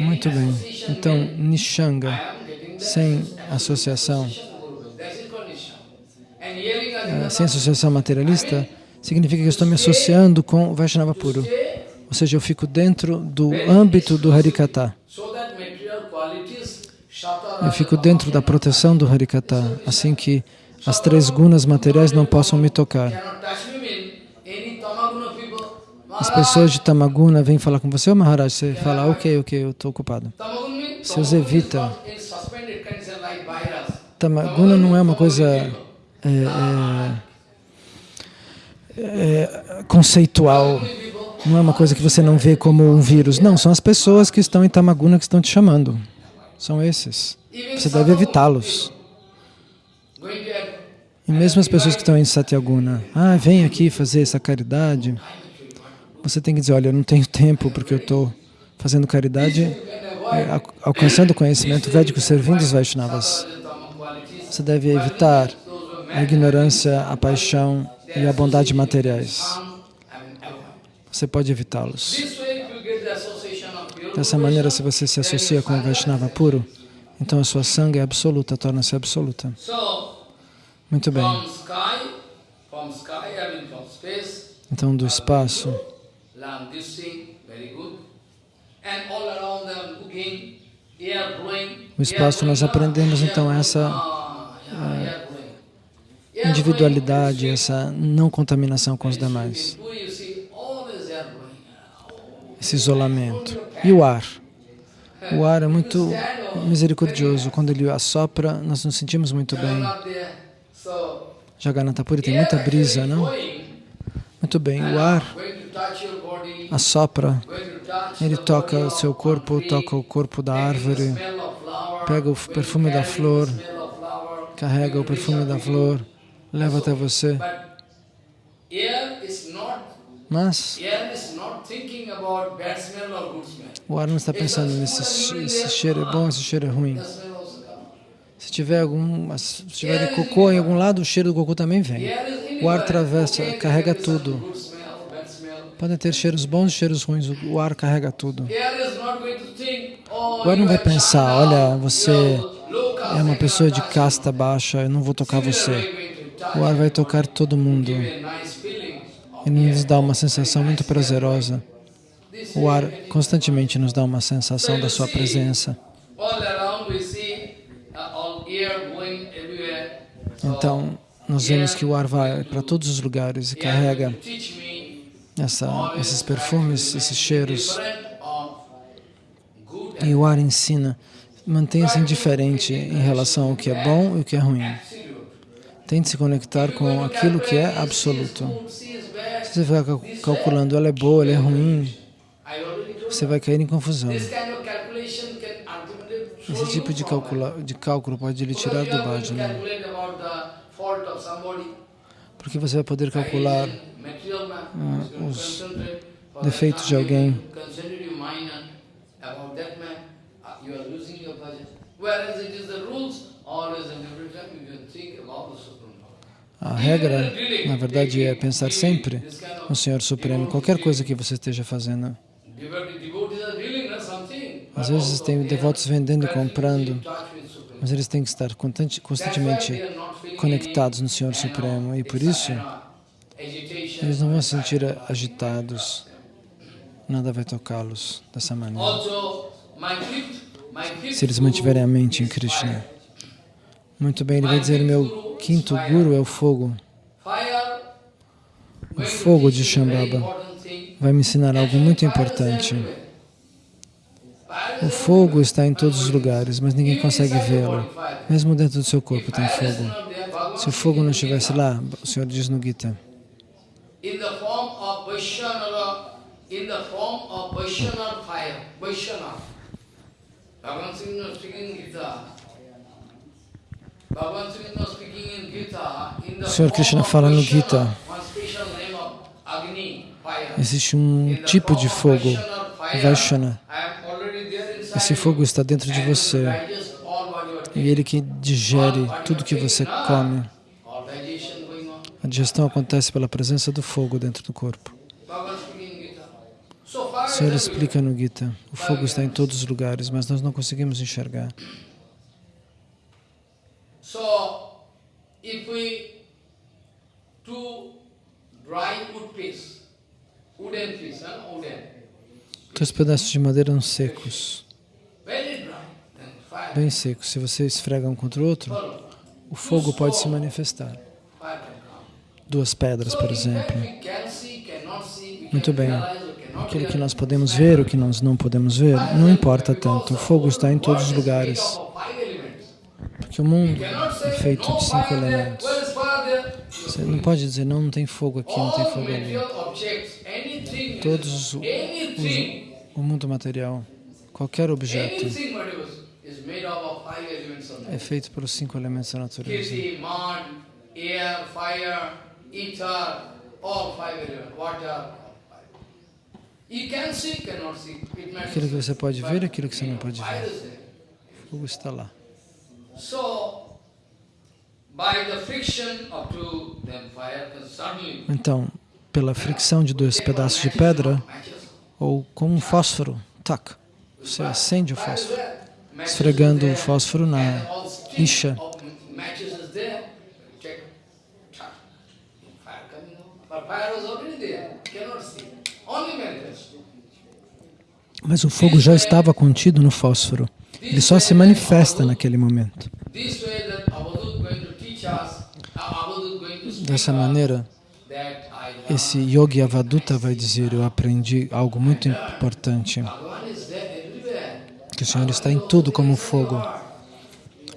Muito bem. Então, Nishanga, sem associação, eh, sem associação materialista, significa que eu estou me associando com o Vaishnava puro. Ou seja, eu fico dentro do âmbito do Harikata. Eu fico dentro da proteção do Harikata, assim que as três gunas materiais não possam me tocar. As pessoas de Tamaguna vêm falar com você, oh, Maharaj, você fala, ok, ok, eu estou ocupado. Os evita. Tamaguna não é uma coisa é, é, é, conceitual, não é uma coisa que você não vê como um vírus. Não, são as pessoas que estão em Tamaguna que estão te chamando. São esses. Você deve evitá-los. E mesmo as pessoas que estão em Satyaguna, ah, vem aqui fazer essa caridade, você tem que dizer, olha, eu não tenho [laughs] tempo porque eu estou fazendo caridade, é, alcançando o conhecimento védico, servindo os Vaishnavas. Você deve evitar a ignorância, a paixão e a bondade materiais. Você pode evitá-los. Dessa maneira, se você se associa com o Vaishnava puro, então a sua sangue é absoluta, torna-se absoluta. Muito bem. Então, do espaço, o espaço nós aprendemos então essa uh, individualidade, essa não contaminação com os demais, esse isolamento. E o ar? O ar é muito misericordioso. Quando ele assopra, nós nos sentimos muito bem. Jagannath Puri tem muita brisa, não? Muito bem, o ar assopra, ele toca o seu corpo, toca o corpo da árvore, pega o perfume da flor, carrega o perfume da flor, leva até você. Mas o ar não está pensando nesse esse cheiro é bom, esse cheiro é ruim. Se tiver algum, se tiver cocô em algum lado, o cheiro do cocô também vem. O ar atravessa, carrega tudo. Podem ter cheiros bons e cheiros ruins, o ar carrega tudo. O ar não vai pensar, olha, você é uma pessoa de casta baixa, eu não vou tocar você. O ar vai tocar todo mundo. Ele nos dá uma sensação muito prazerosa. O ar constantemente nos dá uma sensação da sua presença. Então, nós vemos que o ar vai para todos os lugares e carrega essa, esses perfumes, esses cheiros. E o ar ensina, mantenha-se indiferente em relação ao que é bom e o que é ruim. Tente se conectar com aquilo que é absoluto. Se você ficar calculando, ela é boa, ela é ruim, você vai cair em confusão. Esse tipo de, calcula, de cálculo pode lhe tirar do bhajana. Porque você vai poder calcular uh, os defeitos de alguém. A regra, na verdade, é pensar sempre no Senhor Supremo, qualquer coisa que você esteja fazendo. Às vezes tem devotos vendendo e comprando, mas eles têm que estar constantemente conectados no Senhor Supremo e por isso eles não vão se sentir agitados, nada vai tocá-los dessa maneira. Se eles mantiverem a mente em Krishna. Muito bem, ele vai dizer, meu quinto guru é o fogo. O fogo de Shambhava vai me ensinar algo muito importante. O fogo está em todos os lugares, mas ninguém consegue vê-lo. Mesmo dentro do seu corpo tem fogo. Se o fogo não estivesse lá, o Senhor diz no Gita, o Senhor Krishna fala no Gita, existe um tipo de fogo, Vaishana, esse fogo está dentro de você. E ele que digere tudo que você come. A digestão acontece pela presença do fogo dentro do corpo. O Senhor explica no Gita, o fogo está em todos os lugares, mas nós não conseguimos enxergar. Dois pedaços de madeira eram secos, bem secos. Se você esfrega um contra o outro, o fogo pode se manifestar. Duas pedras, por exemplo. Muito bem. Aquilo que nós podemos ver, o que nós não podemos ver, não importa tanto. O fogo está em todos os lugares. Porque o mundo é feito de cinco elementos. Você não pode dizer, não, não tem fogo aqui, não tem fogo ali. Todos os- anything, O mundo material, qualquer objeto, é feito pelos cinco elementos da natureza. Aquilo que você pode ver aquilo que você não pode ver. O fogo está lá. Então, pela fricção de dois pedaços de pedra, ou com um fósforo, tac, você acende o fósforo, esfregando o fósforo na all stick lixa. of matches is there. Check. Tuck. Fire coming out. But fire was already there. Cannot see. Only manifest. Mas o fogo já estava contido no fósforo. Ele só se manifesta naquele momento. Dessa maneira, esse Yogi Avaduta vai dizer, eu aprendi algo muito importante, que o Senhor está em tudo como fogo.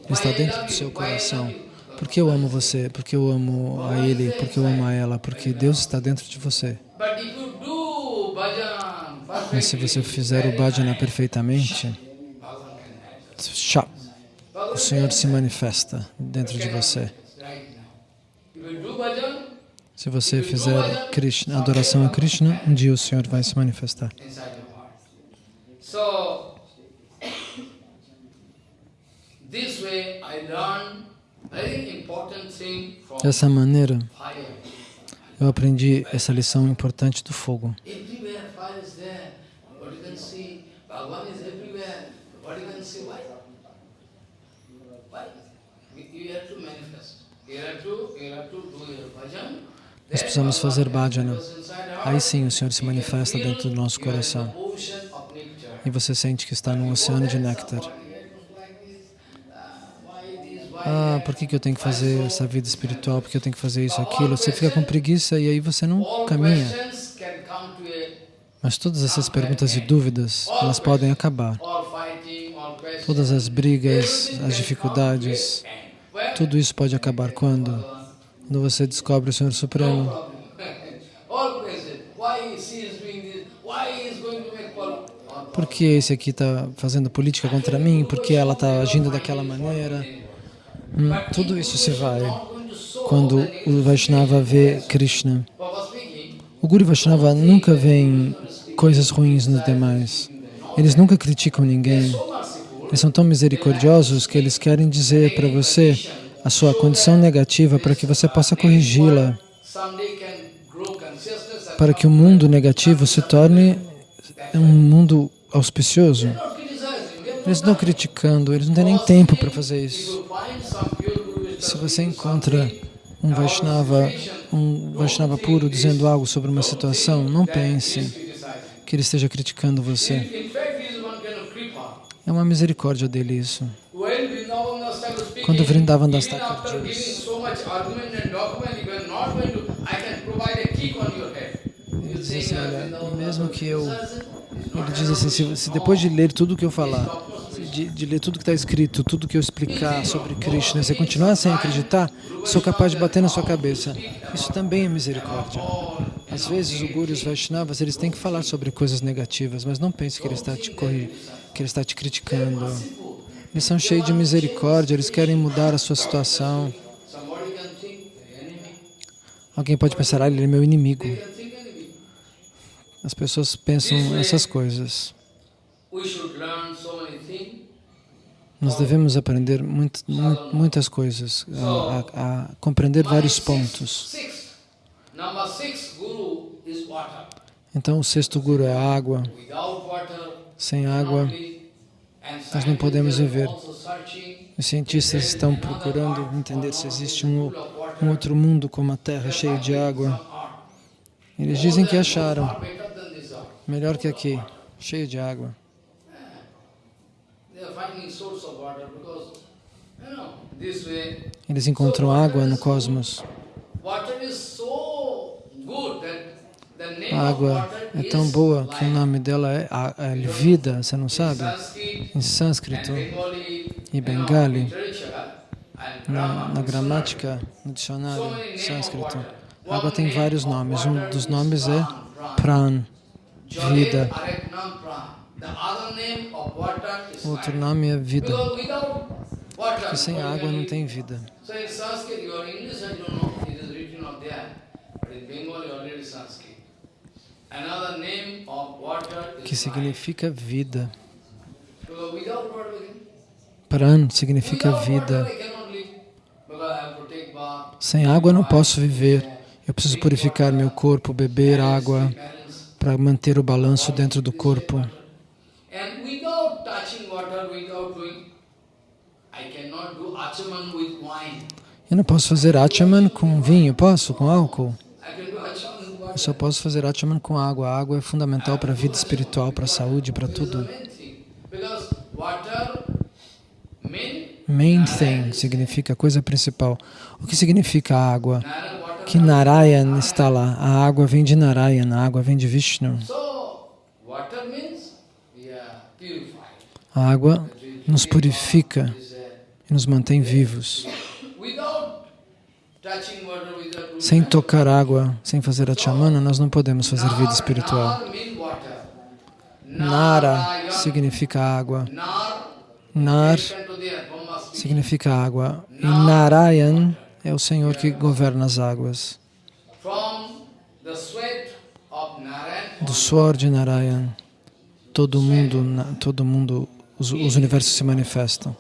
Está dentro do seu coração. Porque eu amo você, porque eu amo a Ele, porque eu amo a ela, porque Deus está dentro de você. Mas se você fizer o bhajana perfeitamente, o Senhor se manifesta dentro de você. Se você fizer Krishna, adoração a Krishna, um dia o Senhor vai se manifestar. inside your heart. So, this way I learned very important thing from Dessa maneira, eu aprendi essa lição importante do fogo. Nós precisamos fazer bhajana. Aí sim o Senhor se manifesta dentro do nosso coração. E você sente que está num oceano de néctar. Ah, por que, que eu tenho que fazer essa vida espiritual? Por que eu tenho que fazer isso, aquilo? Você fica com preguiça e aí você não caminha. Mas todas essas perguntas e dúvidas, elas podem acabar. Todas as brigas, as dificuldades, tudo isso pode acabar quando? Quando você descobre o Senhor Supremo. Por que esse aqui está fazendo política contra mim? Por que ela está agindo daquela maneira? Hum, tudo isso se vai quando o Vaishnava vê Krishna. O Guru Vaishnava nunca vê coisas ruins nos demais. Eles nunca criticam ninguém. Eles são tão misericordiosos que eles querem dizer para você a sua condição negativa para que você possa corrigi-la, para que o mundo negativo se torne um mundo auspicioso. Eles estão criticando, eles não têm nem tempo para fazer isso. Se você encontra um Vaishnava, um Vaishnava puro dizendo algo sobre uma situação, não pense que ele esteja criticando você. É uma misericórdia dele isso. Quando Vrindavan Das diz-. Ele diz assim, olha, mesmo que eu... Ele diz assim, se, se depois de ler tudo o que eu falar, de, de ler tudo que está escrito, tudo que eu explicar sobre Krishna, você continuar sem acreditar, sou capaz de bater na sua cabeça. Isso também é misericórdia. Às vezes, o Guru e os Vaishnavas, eles têm que falar sobre coisas negativas, mas não pense que ele está te, corri- que ele está te criticando. Eles são cheios de misericórdia, eles querem mudar a sua situação. Alguém pode pensar, ah, ele é meu inimigo. As pessoas pensam essas coisas. We should learn so many things. Nós devemos aprender muito, mu- muitas coisas, a, a- a compreender vários pontos. Então, o sexto guru é a água. Sem água, nós não podemos viver. os cientistas estão procurando entender se existe um, um outro mundo como a Terra cheio de água. Eles dizem que acharam, melhor que aqui. cheio de água. They are finding source of water because, you know, this way, Eles encontram água no cosmos. A of água water é tão boa que o nome dela é, a- é vida, você não sabe? Em sânscrito e you know, Bengali, na, na gramática, no dicionário sânscrito, water. a água tem vários nomes. Um water dos is nomes é pran, vida. Outro nome é vida. Porque sem água não tem vida. Que significa vida. Pran significa vida. Sem água não posso viver. Eu preciso purificar meu corpo, beber água para manter o balanço dentro do corpo. And without touching water, without doing, I cannot do achaman with wine. Eu não posso fazer achaman com vinho, posso? Com álcool? Eu só posso fazer achaman com água. A água é fundamental para a vida espiritual, para a saúde, para tudo. main thing. Significa coisa principal. O que significa água? Que Narayan está lá. A água vem de Narayan, a água vem de Vishnu. So, water means, yeah, purified. A água nos purifica e nos mantém vivos. Sem tocar água, sem fazer achamana, nós não podemos fazer vida espiritual. Nara significa água. Nar, significa água. E Narayan é o Senhor que governa as águas. Do suor de Narayan, todo mundo, todo mundo, os, os universos se manifestam.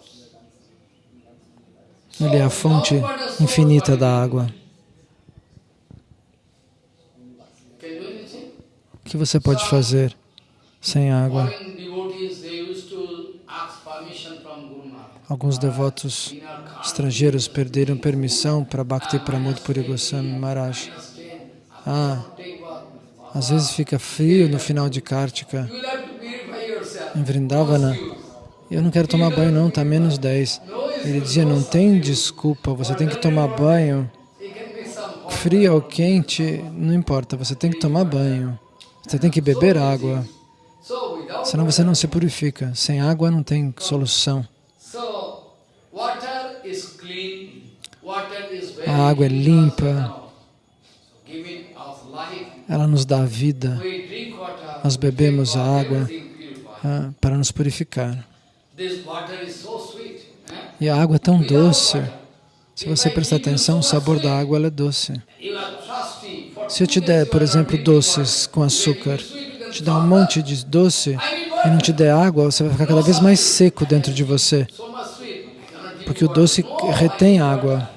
Ele é a fonte infinita da água. O que você pode fazer sem água? Alguns devotos estrangeiros perderam permissão para Bhakti Pramod Puri Goswami Maharaj. Ah, às vezes fica frio no final de Kartika. Em Vrindavana, eu não quero tomar banho não, está menos 10. Ele dizia, não tem desculpa, você tem que tomar banho. Frio ou quente, não importa, você tem que tomar banho. Você tem que beber água, senão você não se purifica. Sem água não tem solução. A água é limpa. Ela nos dá vida. Nós bebemos a água. ah, para nos purificar. Eh? E a água é tão doce. Se você prestar atenção, o sabor da água é doce. Se eu te der, por exemplo, doces com açúcar, te dar um monte de doce e não te der água, você vai ficar cada vez mais seco dentro de você, porque o doce retém água.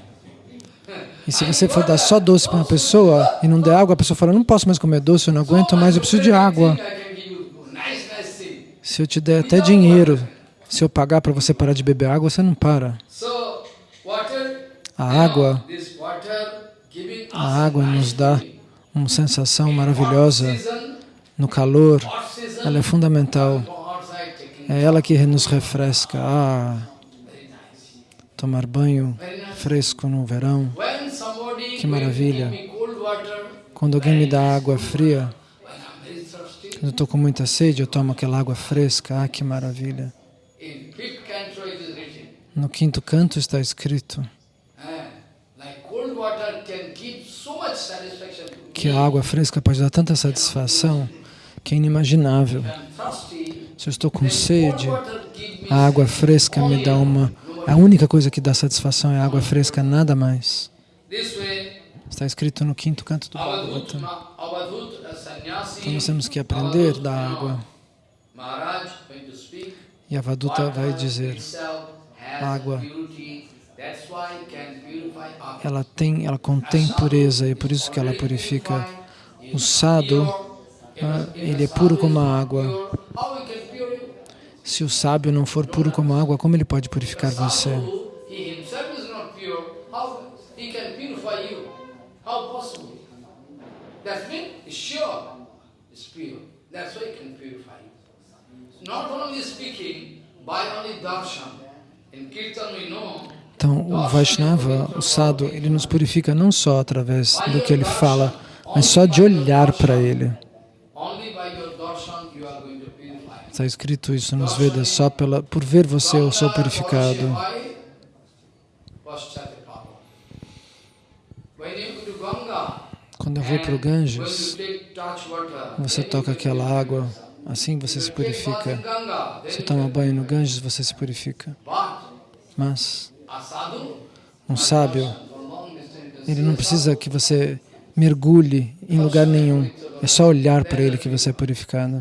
E se você for dar só doce para uma pessoa e não der água, a pessoa fala, não posso mais comer doce, eu não aguento mais, eu preciso de água. Se eu te der até dinheiro, se eu pagar para você parar de beber água, você não para. A água, a água nos dá uma sensação maravilhosa no calor. Ela é fundamental. É ela que nos refresca. Ah, tomar banho fresco no verão. Que maravilha. Quando alguém me dá água fria, quando eu estou com muita sede, eu tomo aquela água fresca. Ah, que maravilha. in fifth canto it is written, No quinto canto está escrito to que a água fresca pode dar tanta satisfação que é inimaginável. Se eu estou com sede, a água fresca me dá uma. A única coisa que dá satisfação é a água fresca, nada mais. Está escrito no quinto canto do Bhagavatam. uh, Então nós temos que aprender da água. E a Vaduta vai dizer, água. ela tem, ela contém pureza e por isso que ela purifica. O sado, ah, ele é puro como a água. Se o sábio não for puro como a água, como ele pode purificar você? Not is speaking by only darshan. Então, o Vaishnava, o sadhu, ele nos purifica não só através do que ele fala, mas só de olhar para ele. Está escrito isso nos Vedas, só pela, por ver você eu sou purificado. Quando eu vou para o Ganges, você toca aquela água, assim você se purifica. Você toma banho no Ganges, você se purifica. Mas um sábio, ele não precisa que você mergulhe em lugar nenhum. É só olhar para ele que você é purificado.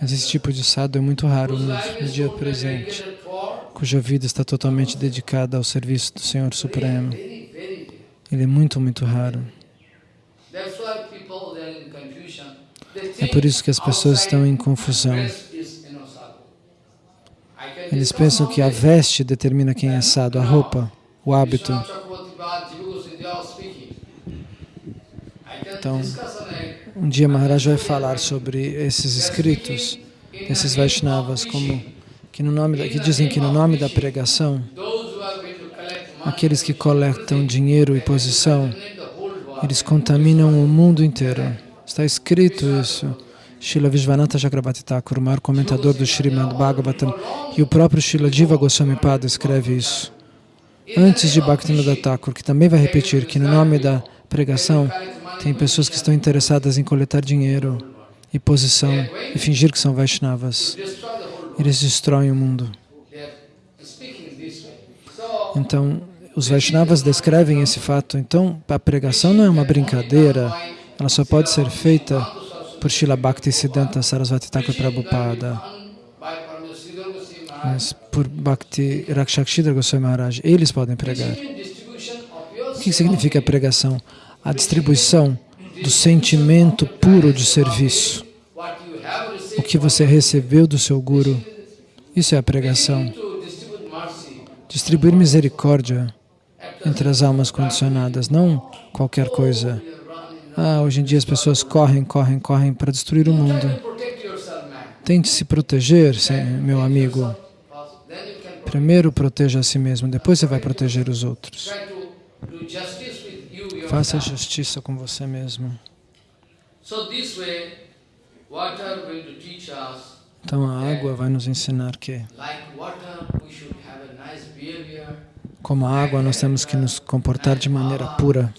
Mas esse tipo de sadhu é muito raro no, no dia presente, cuja vida está totalmente dedicada ao serviço do Senhor Supremo. Ele é muito, muito raro. É por isso que as pessoas estão em confusão. Eles pensam que a veste determina quem é sadhu, a roupa, o hábito. Então, um dia Maharaj vai falar sobre esses escritos, esses Vaishnavas, como que, no nome da, que dizem que no nome da pregação, aqueles que coletam dinheiro e posição, eles contaminam o mundo inteiro. Está escrito isso. Srila Vishvanatha Chakrabarti Thakur, o maior comentador do Srimad Bhagavatam, e o próprio Srila Jiva Goswami Pada escreve isso. Antes de Bhaktivinoda Thakur, que também vai repetir que no nome da pregação tem pessoas que estão interessadas em coletar dinheiro e posição e fingir que são Vaishnavas. Eles destroem o mundo. Então, os Vaishnavas descrevem esse fato. Então, a pregação não é uma brincadeira, ela só pode ser feita por Srila Bhakti Siddhanta Sarasvati Thakur Prabhupada, mas por Bhakti Rakshakshidra Goswami Maharaj. Eles podem pregar. O que significa a pregação? A distribuição do sentimento puro de serviço. O que você recebeu do seu Guru. Isso é a pregação. Distribuir misericórdia entre as almas condicionadas, não qualquer coisa. Ah, hoje em dia as pessoas correm, correm, correm para destruir o mundo. Tente se proteger, meu amigo. Primeiro proteja a si mesmo, depois você vai proteger os outros. Faça justiça com você mesmo. Então a água vai nos ensinar que, como a água, nós temos que nos comportar de maneira pura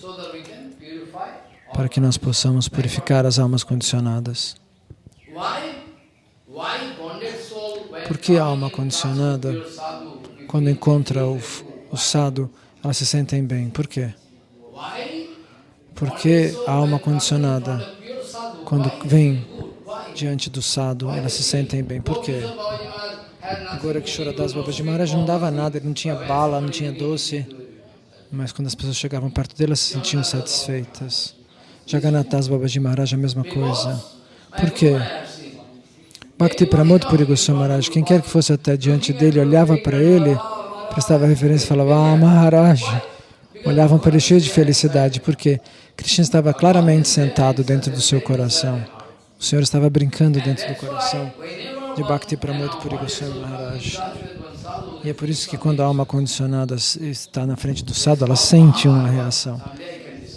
para que nós possamos purificar as almas condicionadas. Por que a alma condicionada, quando encontra o, o sadhu, elas se sentem bem? Por quê? Porque a alma condicionada, quando vem diante do sadhu, elas se sentem bem. Por quê? Agora que Shoradas Babaji Maharaj não dava nada, ele não tinha bala, não tinha doce, mas quando as pessoas chegavam perto dele, elas se sentiam satisfeitas. Jagannathas Babaji Maharaj a mesma coisa. Por quê? Bhakti Pramod Puri Maharaj, quem quer que fosse até diante dele, olhava para ele, prestava referência e falava, ah, Maharaj. Olhavam para ele cheio de felicidade, porque Krishna estava claramente sentado dentro do seu coração. O Senhor estava brincando dentro do coração de Bhakti Pramod Puri Maharaj. E é por isso que quando a alma condicionada está na frente do sadhu, ela sente uma reação.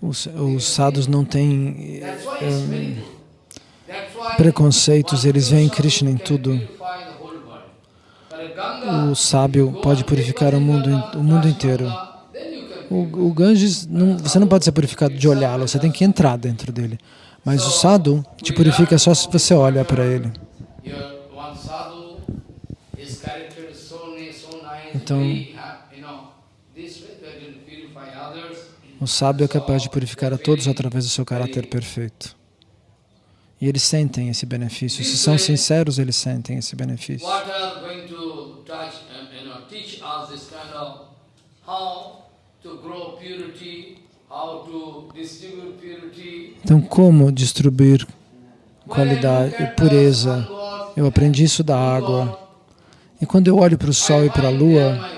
Os, os sadhus não têm um, preconceitos, eles veem Krishna em tudo. O sábio pode purificar o mundo, o mundo inteiro. O, o Ganges, não, você não pode ser purificado de olhá-lo, você tem que entrar dentro dele. Mas o sadhu te purifica só se você olha para ele. Então, o sábio é capaz de purificar a todos através do seu caráter perfeito. E eles sentem esse benefício. Se são sinceros, eles sentem esse benefício. Então, como distribuir qualidade e pureza? Eu aprendi isso da água. E quando eu olho para o sol e para a lua.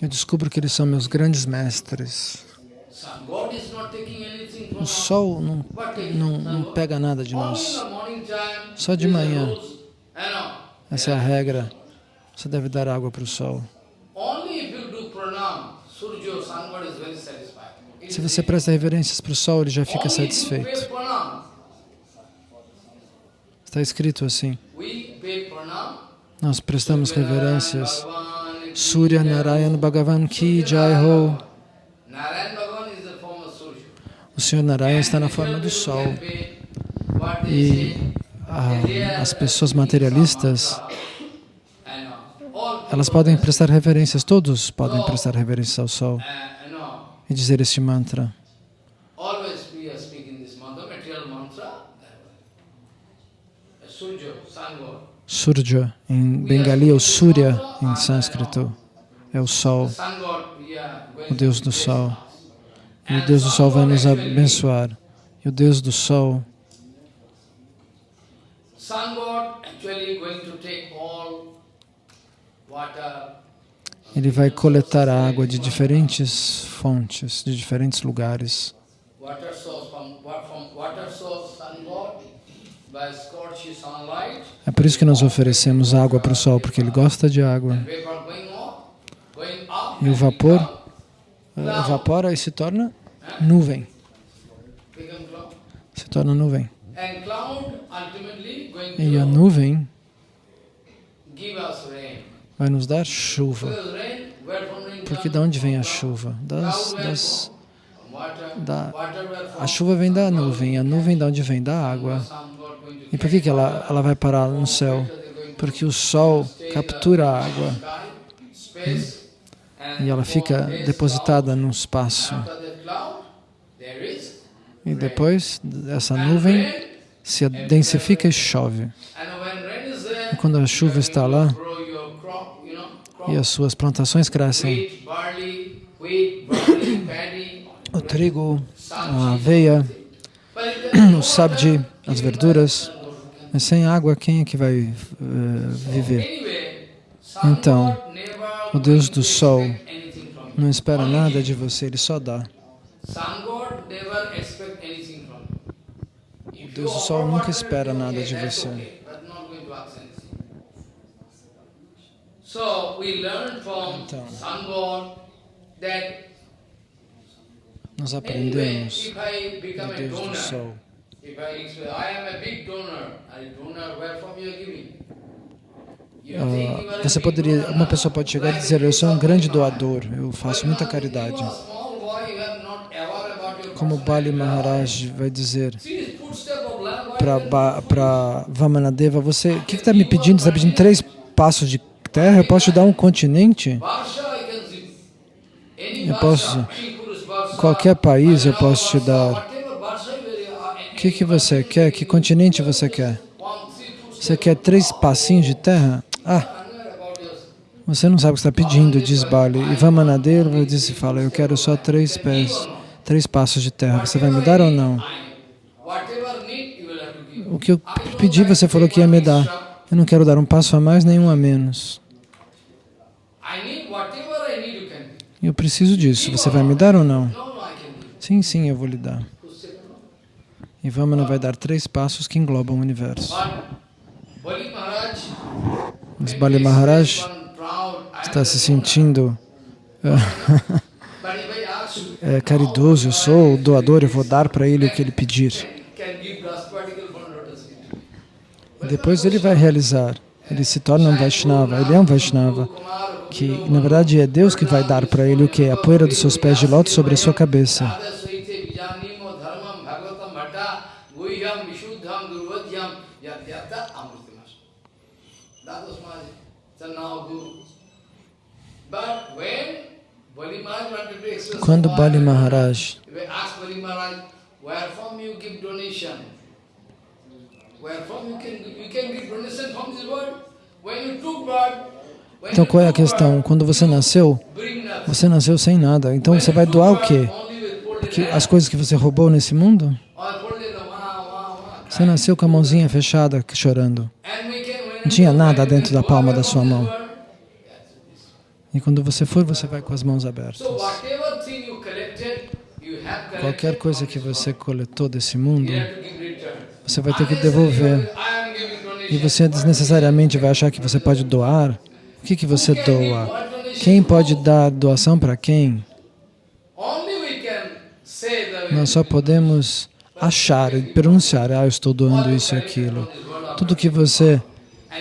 Eu descubro que eles são meus grandes mestres. O sol não, não, não pega nada de nós. Só de manhã. Essa é a regra. Você deve dar água para o sol. Se você presta reverências para o sol, ele já fica satisfeito. Está escrito assim. Nós prestamos reverências. Surya Narayan Bhagavan Ki Jai Ho. O Senhor Narayan está na forma do sol. E ah, as pessoas materialistas, elas podem prestar reverências, todos podem prestar reverências ao sol e dizer este mantra. always we are speaking this mantra, material mantra. uh, Surya, Surya, em Bengali, ou Surya, em sânscrito, é o sol, o Deus do sol. E o Deus do sol vai nos abençoar. E o Deus do sol, ele vai coletar água de diferentes fontes, de diferentes lugares. water source from, wa- from water source sun god by scorched sunlight É por isso que nós oferecemos água para o sol, porque ele gosta de água. E o vapor eh, evapora e se torna nuvem. Se torna nuvem. E a nuvem vai nos dar chuva. Porque de onde vem a chuva? Das, das, da, a chuva vem da nuvem, a nuvem de onde vem? Da água. E por que, que ela, ela vai parar no céu? Porque o sol captura a água e ela fica depositada no espaço. E depois essa nuvem se densifica e chove. E quando a chuva está lá e as suas plantações crescem, o trigo, a aveia, [clears throat] o sabji, as verduras, mas sem água quem é que vai eh, viver? Então, o Deus do Sol não espera nada de você, Ele só dá. O Deus do Sol nunca espera nada de você. Então. Nós aprendemos do Deus do Sol. Ah, você poderia, uma pessoa pode chegar e dizer, eu sou um grande doador, eu faço muita caridade. Como Bali Maharaj vai dizer para Vamanadeva, você, o que está me pedindo? Você está pedindo três passos de terra? Eu posso te dar um continente? Eu posso- qualquer país eu posso te dar. Que, que você quer? Que continente você quer? Você quer três passinhos de terra? Ah, você não sabe o que está pedindo, diz Bali. E Vamanadeva diz e fala, eu quero só três pés, três passos de terra. Você vai me dar ou não? O que eu pedi, você falou que ia me dar. Eu não quero dar um passo a mais, nenhum a menos. Eu preciso disso. Você vai me dar ou não? Sim, sim, eu vou lhe dar. E Vamana vai dar três passos que englobam o universo. Mas Bali Maharaj está se sentindo you, [laughs] é, caridoso, eu sou o doador, eu vou dar para ele o que ele pedir. depois ele vai realizar. Ele se torna um Vaishnava, ele é um Vaishnava. Que na verdade é Deus que vai dar para ele o que? A poeira dos seus pés de lótus sobre a sua cabeça. Radha Suite Vijanimo Dharmam Bhagavatam Bhatta Guhyam Vishuddham Durvadyam Yatyata Amritimas. That was my Chanao Guru. But when Bali Maharaj wanted to express Quando why- Bali Maharaj If I ask Bali Maharaj, where from you give donation? Wherefore you can, you can give donation from this world. When you took birth, when Então qual é a questão? Quando você nasceu, você nasceu sem nada. Então você vai doar o quê? Only with folded Que hands. as coisas que você roubou nesse mundo? Wah, Você nasceu com a mãozinha fechada, chorando. Não tinha nada dentro da palma da sua mão. E quando você for, você vai com as mãos abertas. Qualquer coisa que você coletou desse mundo, você vai ter que devolver. E você desnecessariamente vai achar que você pode doar. O que, que você doa? Quem pode dar doação para quem? Nós só podemos achar e pronunciar, ah, eu estou doando isso e aquilo. Tudo que você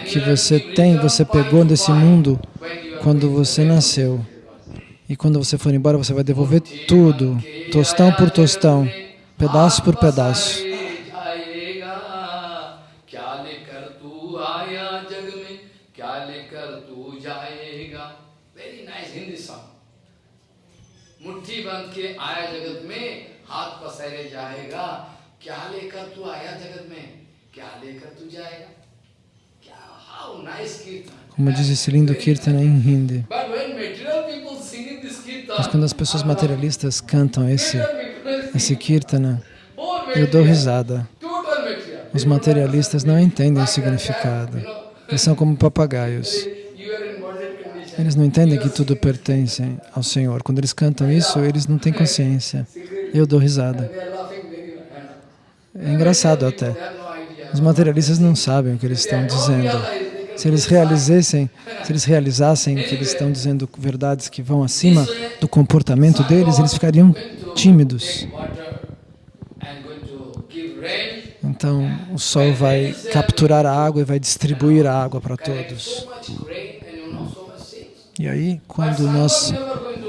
que você tem, você pegou desse mundo quando você nasceu. E quando você for embora, você vai devolver tudo, tostão por tostão, pedaço por pedaço. क्या लेकर तू आया जग में क्या लेकर तू जाएगा very nice Hindi सॉन्ग मुट्ठी बंद के आया जगत में हाथ पसारे जाएगा क्या लेकर तू आया जगत में क्या लेकर तू जाएगा क्या हाउ नाइस कीर्तन como diz esse lindo kirtana em hindi. Mas quando as pessoas materialistas cantam esse, esse kirtana, eu dou risada. Os materialistas não entendem o significado. Eles são como papagaios. Eles não entendem que tudo pertence ao Senhor. Quando eles cantam isso, eles não têm consciência. Eu dou risada. É engraçado até. Os materialistas não sabem o que eles estão dizendo. Se eles realizassem, se eles realizassem que eles estão dizendo verdades que vão acima do comportamento deles, eles ficariam tímidos. Então, o sol vai capturar a água e vai distribuir a água para todos. E aí, quando nós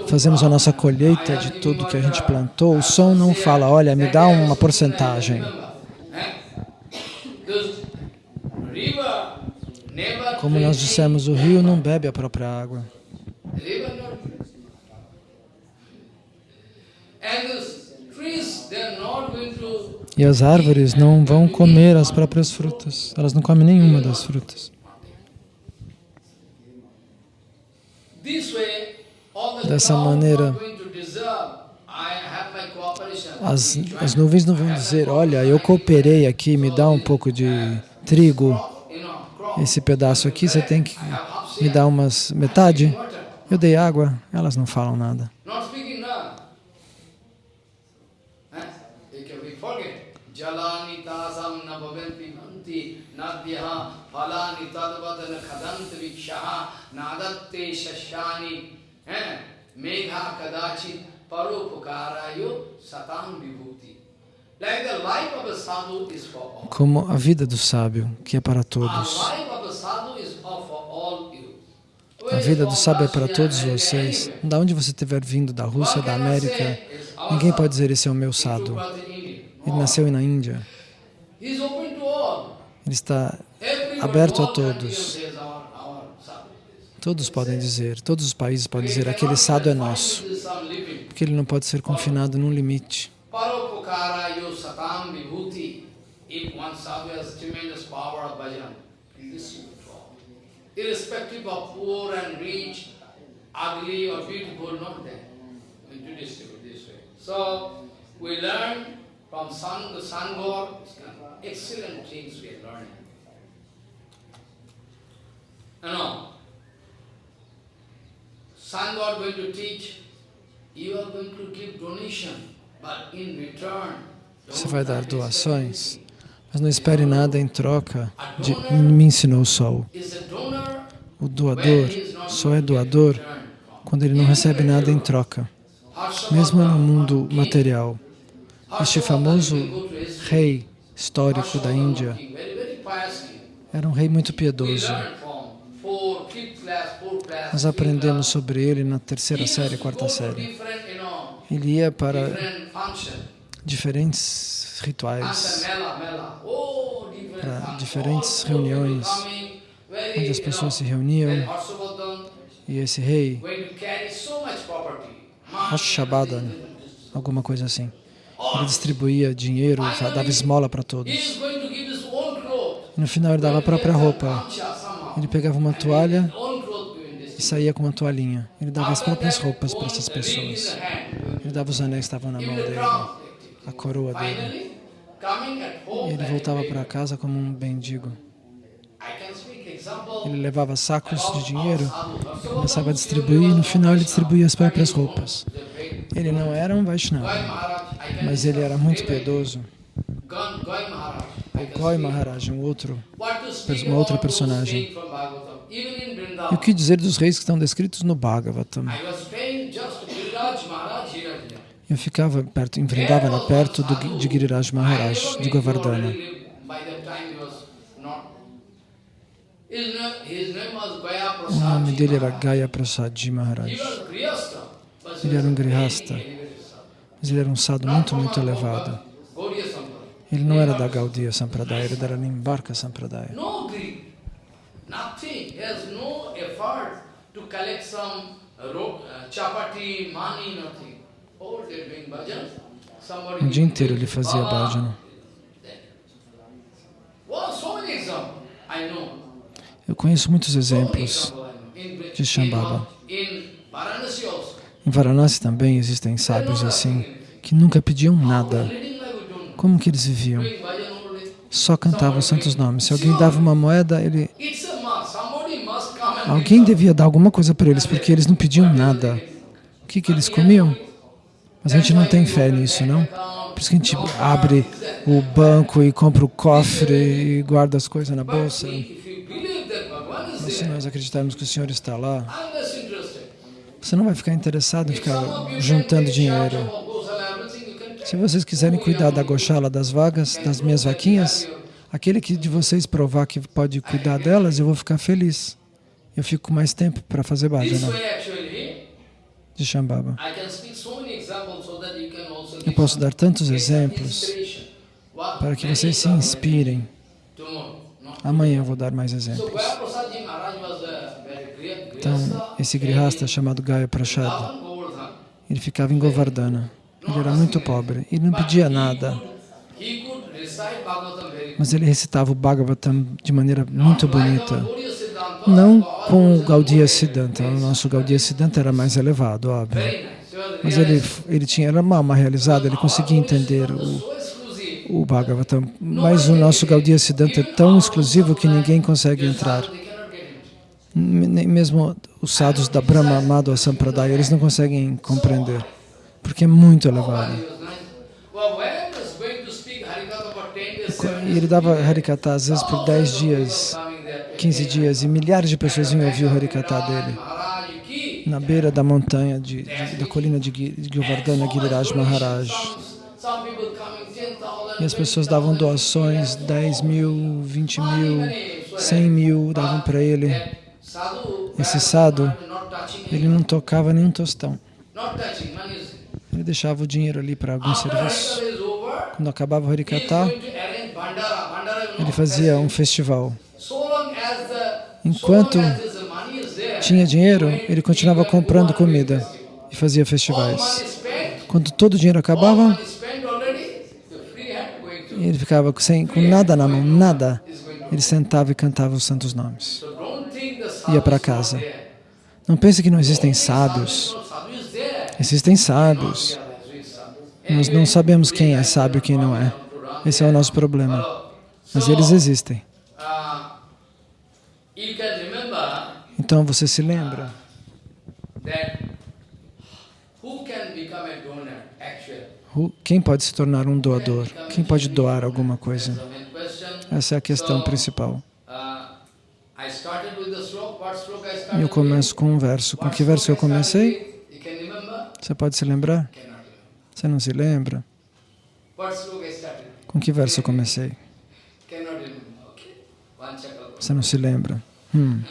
fazemos a nossa colheita de tudo que a gente plantou, o som não fala, olha, me dá uma porcentagem. Como nós dissemos, o rio não bebe a própria água. E as árvores não vão comer as próprias frutas. Elas não comem nenhuma das frutas. Dessa maneira, As, as nuvens não vão dizer, olha, eu cooperei aqui, me dá um pouco de trigo, esse pedaço aqui, você tem que me dar umas metade. Eu dei água, elas não falam nada. Eh? megha kadachi paropukarayo satam vibhuti. Como a vida do sábio, que é para todos. a vida do sábio é para todos vocês. Da onde você estiver vindo, da Rússia, da América, ninguém pode dizer esse é o meu sadhu. Ele nasceu na Índia. Ele está aberto a todos. Todos podem dizer, todos os países podem dizer, aquele sadhu é nosso. Porque ele não pode ser confinado num limite. Paropokara yo satam vibhuti. If one sadhu has tremendous power of bhajan, this. Irrespective of poor and rich, ugly or beautiful, not there. We do this way. So we learn from sun god, excellent things we are learning. You know, going to teach, you are going to give donation, Você vai dar doações, mas não espere nada em troca de me ensinou o sol. O doador só é doador quando ele não recebe nada em troca, mesmo no mundo material. Este famoso rei histórico da Índia era um rei muito piedoso. Nós aprendemos sobre ele na terceira série, quarta série. Ele ia para diferentes rituais, para diferentes reuniões, onde as pessoas se reuniam. e esse rei, Hashabada, alguma coisa assim, ele distribuía dinheiro, dava esmola para todos. No final ele dava a própria roupa. Ele pegava uma toalha e saía com uma toalhinha. Ele dava as próprias roupas para essas pessoas. Dava os anéis que estavam na mão dele, a coroa dele. E ele voltava para casa como um mendigo. Example Ele levava sacos de dinheiro, começava a distribuir e no final ele distribuía as próprias roupas. Ele não era um Vaishnava, mas ele era muito piedoso. O Goi speak. Maharaj, um outro. Uma outra personagem. E o que dizer dos reis que estão descritos no Bhagavatam? Eu ficava perto, em Vrindavana, perto do, de Giriraj Maharaj, de Govardhana. O nome dele era Gaya Prasadji Maharaj. Ele era um grihasta, mas ele era um sadhu muito, muito elevado. Ele não era da Gaudiya Sampradaya, ele era da Nimbarka Sampradaya. Nothing. Has no effort to collect some uh, chapati, money, nothing. O dia inteiro ele fazia bhajana. Eu conheço muitos exemplos. de Shambhava. Em Varanasi também existem sábios assim, que nunca pediam nada. Como que eles viviam? Só cantavam os santos nomes. Se alguém dava uma moeda, ele, alguém devia dar alguma coisa para eles, porque eles não pediam nada. O que, que eles comiam? Mas a gente não tem fé nisso, não? Por isso que a gente abre o banco e compra o cofre e guarda as coisas na bolsa. Mas se nós acreditarmos que o Senhor está lá, você não vai ficar interessado em ficar juntando dinheiro. Se vocês quiserem cuidar da goshala, das vagas, das minhas vaquinhas, aquele que de vocês provar que pode cuidar delas, eu vou ficar feliz. Eu fico mais tempo para fazer bhajana way actually, de Shambhava. I can speak so many examples so that you can also Eu posso dar tantos exemplos para que vocês se inspirem. Amanhã eu vou dar mais exemplos. Então, esse grihasta chamado Gaya Prashad, ele ficava em Govardhana. Ele era muito pobre. Ele não pedia nada, mas ele recitava o Bhagavatam de maneira muito bonita. Não com o Gaudiya Siddhanta. O nosso Gaudiya Siddhanta era mais elevado, óbvio. Mas ele, ele tinha era uma alma realizada, ele conseguia entender o, o Bhagavatam. Mas o nosso Gaudiya Siddhanta é tão exclusivo que ninguém consegue entrar. Nem mesmo os sadhus da Brahma Madhva Sampradaya, eles não conseguem compreender, porque é muito elevado. He was nice. Well, when I was going to speak Harikatha for 10 days, seven E ele dava Harikata às vezes por 10 dias, 15 dias, e milhares de pessoas vinham ouvir o Harikata dele. Na beira da montanha, de, de- da colina de, de Govardhana, Giriraj Maharaj. Some people coming 10,000, E as pessoas davam doações, 10 mil, 20 mil, 100 mil, davam para ele. Esse touching ele não tocava nem um tostão. Ele deixava o dinheiro ali para algum serviço. Quando acabava o Harikata, ele fazia um festival. Enquanto so long as the money is there, Tinha dinheiro, he ele continuava comprando comida e fazia festivais. Quando todo o dinheiro acabava, ele ficava sem, com nada na mão, nada. Ele sentava e cantava os santos nomes. Ia para casa. Não pense que não existem sábios. Existem sábios. Nós não sabemos quem é sábio e quem não é. Esse é o nosso problema. Mas eles existem. Então você se lembra that who can become a donor actually? Who- quem pode se tornar um doador? Quem pode doar alguma coisa? Essa é a questão principal. uh, eu começo com um verso. Com que verso eu comecei? Você pode se lembrar? Você não se lembra? Com que verso eu comecei? Você não se lembra? Hum.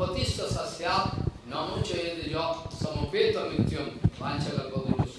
Patissa sasyat namo chayade jo samapeta mityam vanchaga kodrusya.